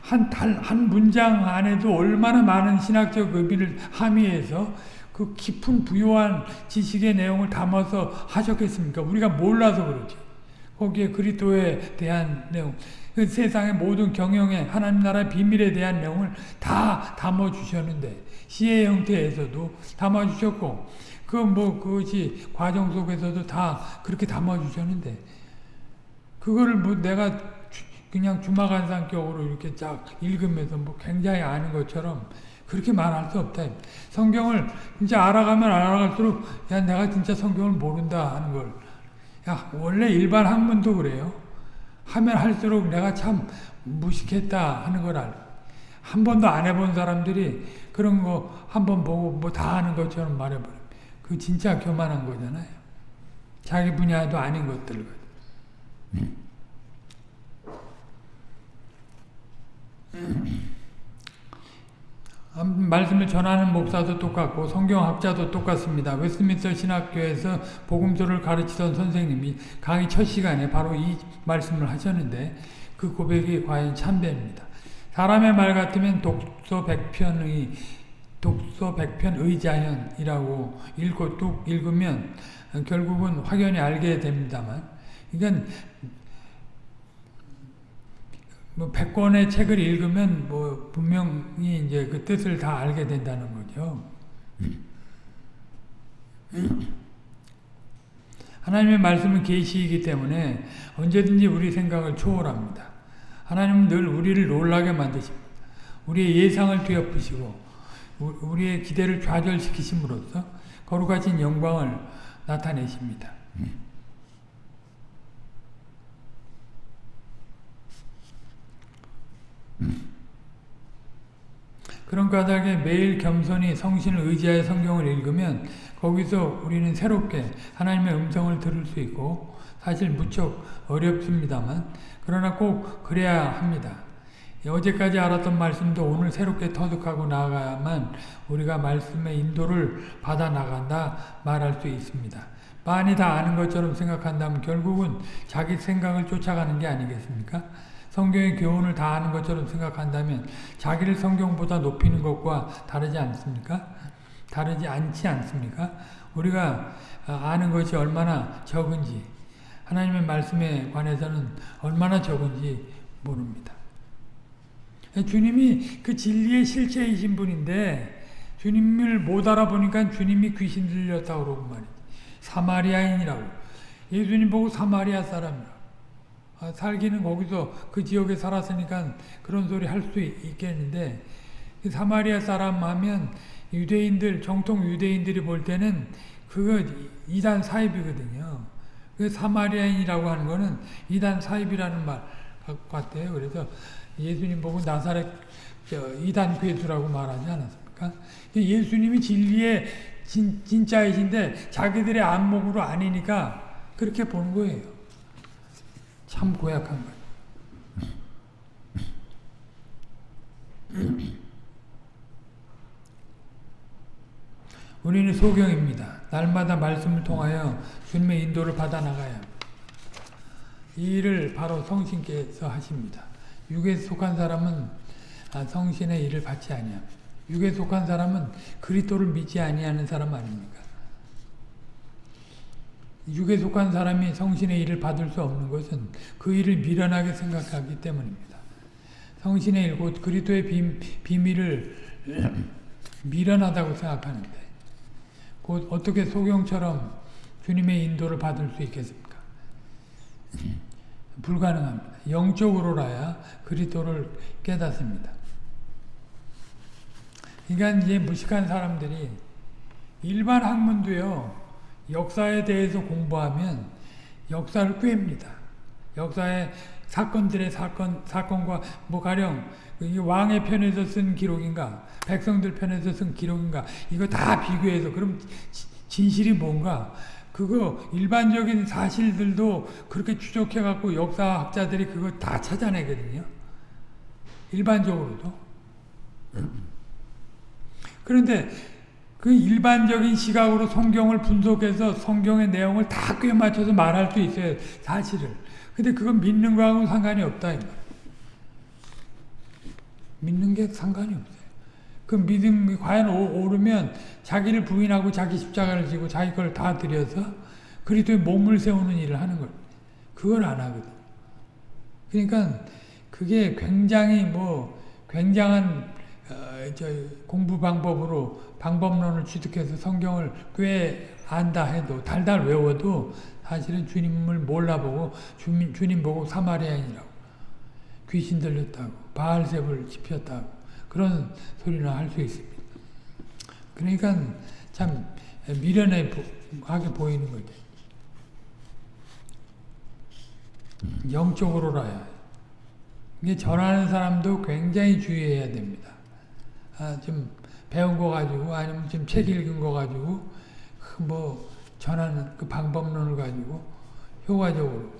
한, 달, 한 문장 안에도 얼마나 많은 신학적 의미를 함의해서 그 깊은 부요한 지식의 내용을 담아서 하셨겠습니까? 우리가 몰라서 그렇지. 거기에 그리스도에 대한 내용, 그 세상의 모든 경영에 하나님 나라의 비밀에 대한 내용을 다 담아 주셨는데 시의 형태에서도 담아 주셨고 그 뭐 그것이 과정 속에서도 다 그렇게 담아 주셨는데 그거를 뭐 내가 그냥 주마간상격으로 이렇게 쫙 읽으면서 뭐 굉장히 아는 것처럼 그렇게 말할 수 없다. 성경을 진짜 알아가면 알아갈수록 야 내가 진짜 성경을 모른다 하는 걸. 야 원래 일반 학문도 그래요. 하면 할수록 내가 참 무식했다 하는 걸 알. 한 번도 안 해본 사람들이 그런 거 한 번 보고 뭐다 아는 것처럼 말해버려. 그 진짜 교만한 거잖아요. 자기 분야도 아닌 것들. 말씀을 전하는 목사도 똑같고 성경학자도 똑같습니다. 웨스민스터 신학교에서 복음서를 가르치던 선생님이 강의 첫 시간에 바로 이 말씀을 하셨는데 그 고백이 과연 참되입니다. 사람의 말 같으면 독서 백편의 독서 백편 의자현이라고 읽고 뚝 읽으면 결국은 확연히 알게 됩니다만 그러니까 뭐 100권의 책을 읽으면 뭐 분명히 이제 그 뜻을 다 알게 된다는 거죠. 하나님의 말씀은 계시이기 때문에 언제든지 우리 생각을 초월합니다. 하나님은 늘 우리를 놀라게 만드십니다. 우리의 예상을 뒤엎으시고 우리의 기대를 좌절시키심으로써 거룩하신 영광을 나타내십니다. 그런 까닭에 매일 겸손히 성신을 의지하여 성경을 읽으면 거기서 우리는 새롭게 하나님의 음성을 들을 수 있고 사실 무척 어렵습니다만 그러나 꼭 그래야 합니다. 어제까지 알았던 말씀도 오늘 새롭게 터득하고 나아가야만 우리가 말씀의 인도를 받아 나간다 말할 수 있습니다. 많이 다 아는 것처럼 생각한다면 결국은 자기 생각을 쫓아가는 게 아니겠습니까? 성경의 교훈을 다 아는 것처럼 생각한다면 자기를 성경보다 높이는 것과 다르지 않습니까? 다르지 않지 않습니까? 우리가 아는 것이 얼마나 적은지 하나님의 말씀에 관해서는 얼마나 적은지 모릅니다. 주님이 그 진리의 실체이신 분인데 주님을 못 알아보니까 주님이 귀신 들렸다고 그러고 말이지. 사마리아인이라고. 예수님 보고 사마리아 사람이라고. 아, 살기는 거기서 그 지역에 살았으니까 그런 소리 할 수 있겠는데 그 사마리아 사람 하면 유대인들 정통 유대인들이 볼 때는 그거 이단 사입이거든요. 그 사마리아인이라고 하는 거는 이단 사입이라는 말 같아요. 그래서 예수님 보고 나사렛 이단 괴수라고 말하지 않았습니까? 예수님이 진리의 진, 진짜이신데 자기들의 안목으로 아니니까 그렇게 보는 거예요. 참 고약한 거예요. 우리는 소경입니다. 날마다 말씀을 통하여 주님의 인도를 받아 나가야 이 일을 바로 성신께서 하십니다. 육에 속한 사람은 아, 성신의 일을 받지 아니함. 육에 속한 사람은 그리스도를 믿지 아니하는 사람 아닙니까? 육에 속한 사람이 성신의 일을 받을 수 없는 것은 그 일을 미련하게 생각하기 때문입니다. 성신의 일, 곧 그리스도의 비, 비밀을 미련하다고 생각하는데 곧 어떻게 소경처럼 주님의 인도를 받을 수 있겠습니까? 불가능합니다. 영적으로라야 그리스도를 깨닫습니다. 그러니까 이제 무식한 사람들이 일반 학문도요. 역사에 대해서 공부하면 역사를 꿰입니다. 역사의 사건들의 사건 사건과 뭐 가령 이 왕의 편에서 쓴 기록인가 백성들 편에서 쓴 기록인가 이거 다 비교해서 그럼 지- 진실이 뭔가 그거 일반적인 사실들도 그렇게 추적해 갖고 역사학자들이 그거 다 찾아내거든요. 일반적으로도. 그런데 그 일반적인 시각으로 성경을 분석해서 성경의 내용을 다 꿰맞춰서 말할 수 있어요. 사실을. 근데 그건 믿는 거하고는 상관이 없다. 이 말이에요. 믿는 게 상관이 없어요. 그 믿음이 과연 오- 오르면 자기를 부인하고 자기 십자가를 지고 자기 걸 다 들여서 그리스도의 몸을 세우는 일을 하는 걸 그걸 안 하거든. 그러니까 그게 굉장히 뭐 굉장한 어, 저 공부 방법으로 방법론을 취득해서 성경을 꽤 안다 해도 달달 외워도 사실은 주님을 몰라보고 주님, 주님 보고 사마리아인이라고 귀신 들렸다고 바알셉을 지폈다고 그런 소리나 할 수 있습니다. 그러니까 참 미련하게 보이는 거죠. 영적으로라야. 이게 전하는 사람도 굉장히 주의해야 됩니다. 아, 좀 배운 거 가지고 아니면 좀책 읽은 거 가지고 그뭐 전하는 그 방법론을 가지고 효과적으로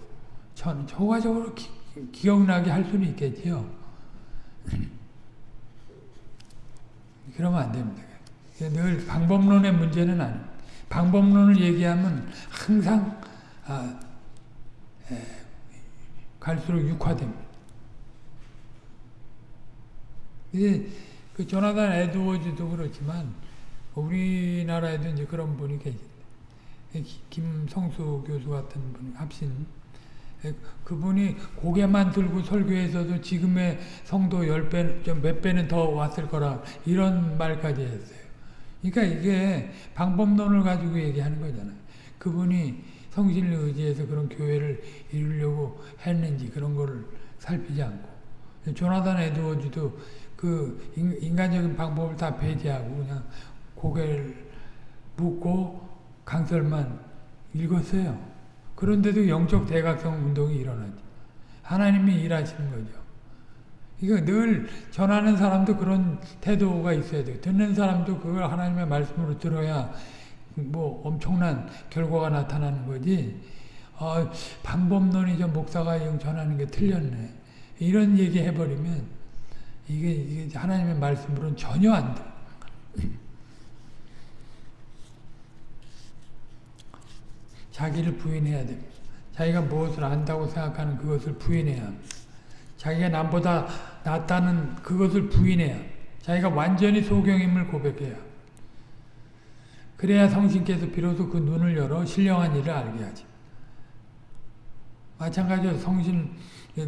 전 효과적으로 기, 기억나게 할 수는 있겠지요. 그러면 안 됩니다. 늘 방법론의 문제는 아닙니다. 방법론을 얘기하면 항상 아, 에, 갈수록 육화됩니다. 이제 그 조나단 에드워즈도 그렇지만 우리나라에도 이제 그런 분이 계신데 기- 김성수 교수 같은 분이 합신 에, 그분이 고개만 들고 설교해서도 지금의 성도 열 배, 몇 배는 더 왔을 거라 이런 말까지 했어요. 그러니까 이게 방법론을 가지고 얘기하는 거잖아요. 그분이 성신을 의지해서 그런 교회를 이루려고 했는지 그런 거를 살피지 않고 조나단 에드워즈도 그 인- 인간적인 방법을 다 배제하고 그냥 고개를 묻고 강설만 읽었어요. 그런데도 영적 대각성 운동이 일어나죠. 하나님이 일하시는 거죠. 이거 늘 전하는 사람도 그런 태도가 있어야 돼요. 듣는 사람도 그걸 하나님의 말씀으로 들어야 뭐 엄청난 결과가 나타나는 거지. 어, 방법론이 저 목사가 영 전하는 게 틀렸네. 이런 얘기 해버리면 이게, 이게 하나님의 말씀으로는 전혀 안 돼. 자기를 부인해야 됩니다. 자기가 무엇을 안다고 생각하는 그것을 부인해야. 자기가 남보다 낫다는 그것을 부인해야 자기가 완전히 소경임을 고백해야 그래야 성신께서 비로소 그 눈을 열어 신령한 일을 알게 하지. 마찬가지로 성신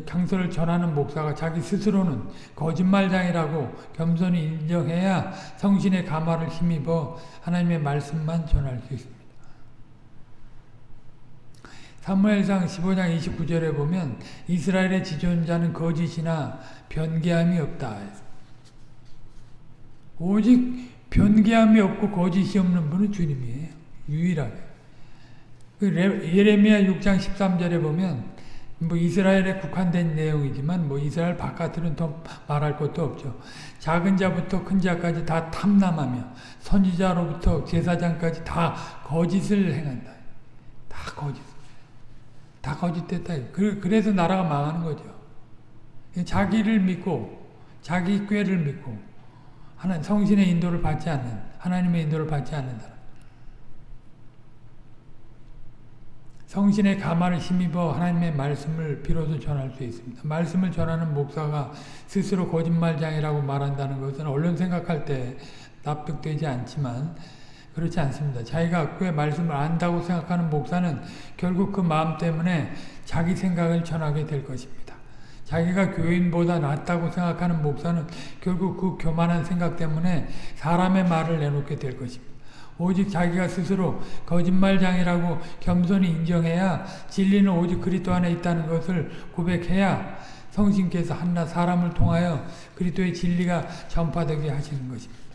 강설을 전하는 목사가 자기 스스로는 거짓말장이라고 겸손히 인정해야 성신의 감화를 힘입어 하나님의 말씀만 전할 수 있습니다. 사무엘상 15장 29절에 보면 이스라엘의 지존자는 거짓이나 변개함이 없다. 오직 변개함이 없고 거짓이 없는 분은 주님이에요. 유일하게. 그 레- 예레미야 6장 13절에 보면 뭐 이스라엘에 국한된 내용이지만 뭐 이스라엘 바깥으로는 더 말할 것도 없죠. 작은 자부터 큰 자까지 다 탐남하며 선지자로부터 제사장까지 다 거짓을 행한다. 다 거짓. 다 거짓됐다. 그- 그래서 나라가 망하는 거죠. 자기를 믿고 자기 꾀를 믿고 하나님 성신의 인도를 받지 않는 하나님의 인도를 받지 않는 사람. 성신의 가마를 힘입어 하나님의 말씀을 비로소 전할 수 있습니다. 말씀을 전하는 목사가 스스로 거짓말장이라고 말한다는 것은 얼른 생각할 때 납득되지 않지만 그렇지 않습니다. 자기가 꽤 말씀을 안다고 생각하는 목사는 결국 그 마음 때문에 자기 생각을 전하게 될 것입니다. 자기가 교인보다 낫다고 생각하는 목사는 결국 그 교만한 생각 때문에 사람의 말을 내놓게 될 것입니다. 오직 자기가 스스로 거짓말장이라고 겸손히 인정해야 진리는 오직 그리스도 안에 있다는 것을 고백해야 성신께서 한낱 사람을 통하여 그리스도의 진리가 전파되게 하시는 것입니다.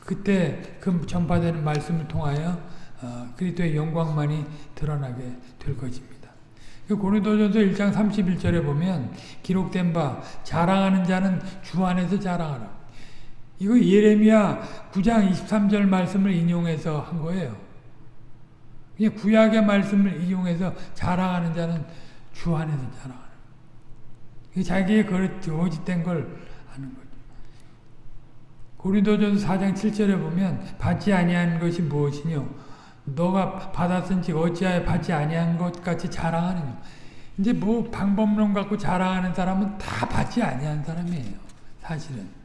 그때 그 전파되는 말씀을 통하여 어, 그리스도의 영광만이 드러나게 될 것입니다. 그 고린도전서 1장 31절에 보면 기록된 바 자랑하는 자는 주 안에서 자랑하라. 이거 예레미야 9장 23절 말씀을 인용해서 한 거예요. 그냥 구약의 말씀을 인용해서 자랑하는 자는 주 안에서 자랑하라. 자기의 거짓된 걸 하는 거죠. 고린도전서 4장 7절에 보면 받지 아니한 것이 무엇이뇨? 너가 받았은지 어찌하여 받지 아니한 것 같이 자랑하느냐. 이제 뭐 방법론 갖고 자랑하는 사람은 다 받지 아니한 사람이에요. 사실은.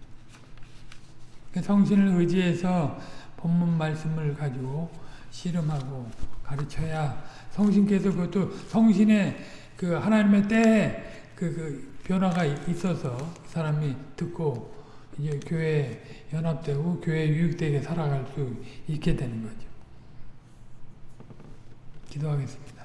성신을 의지해서 본문 말씀을 가지고 씨름하고 가르쳐야 성신께서 그것도 성신의 그 하나님의 때에 그, 그 변화가 있어서 사람이 듣고 이제 교회 연합되고 교회 유익되게 살아갈 수 있게 되는 거죠. 기도하겠습니다.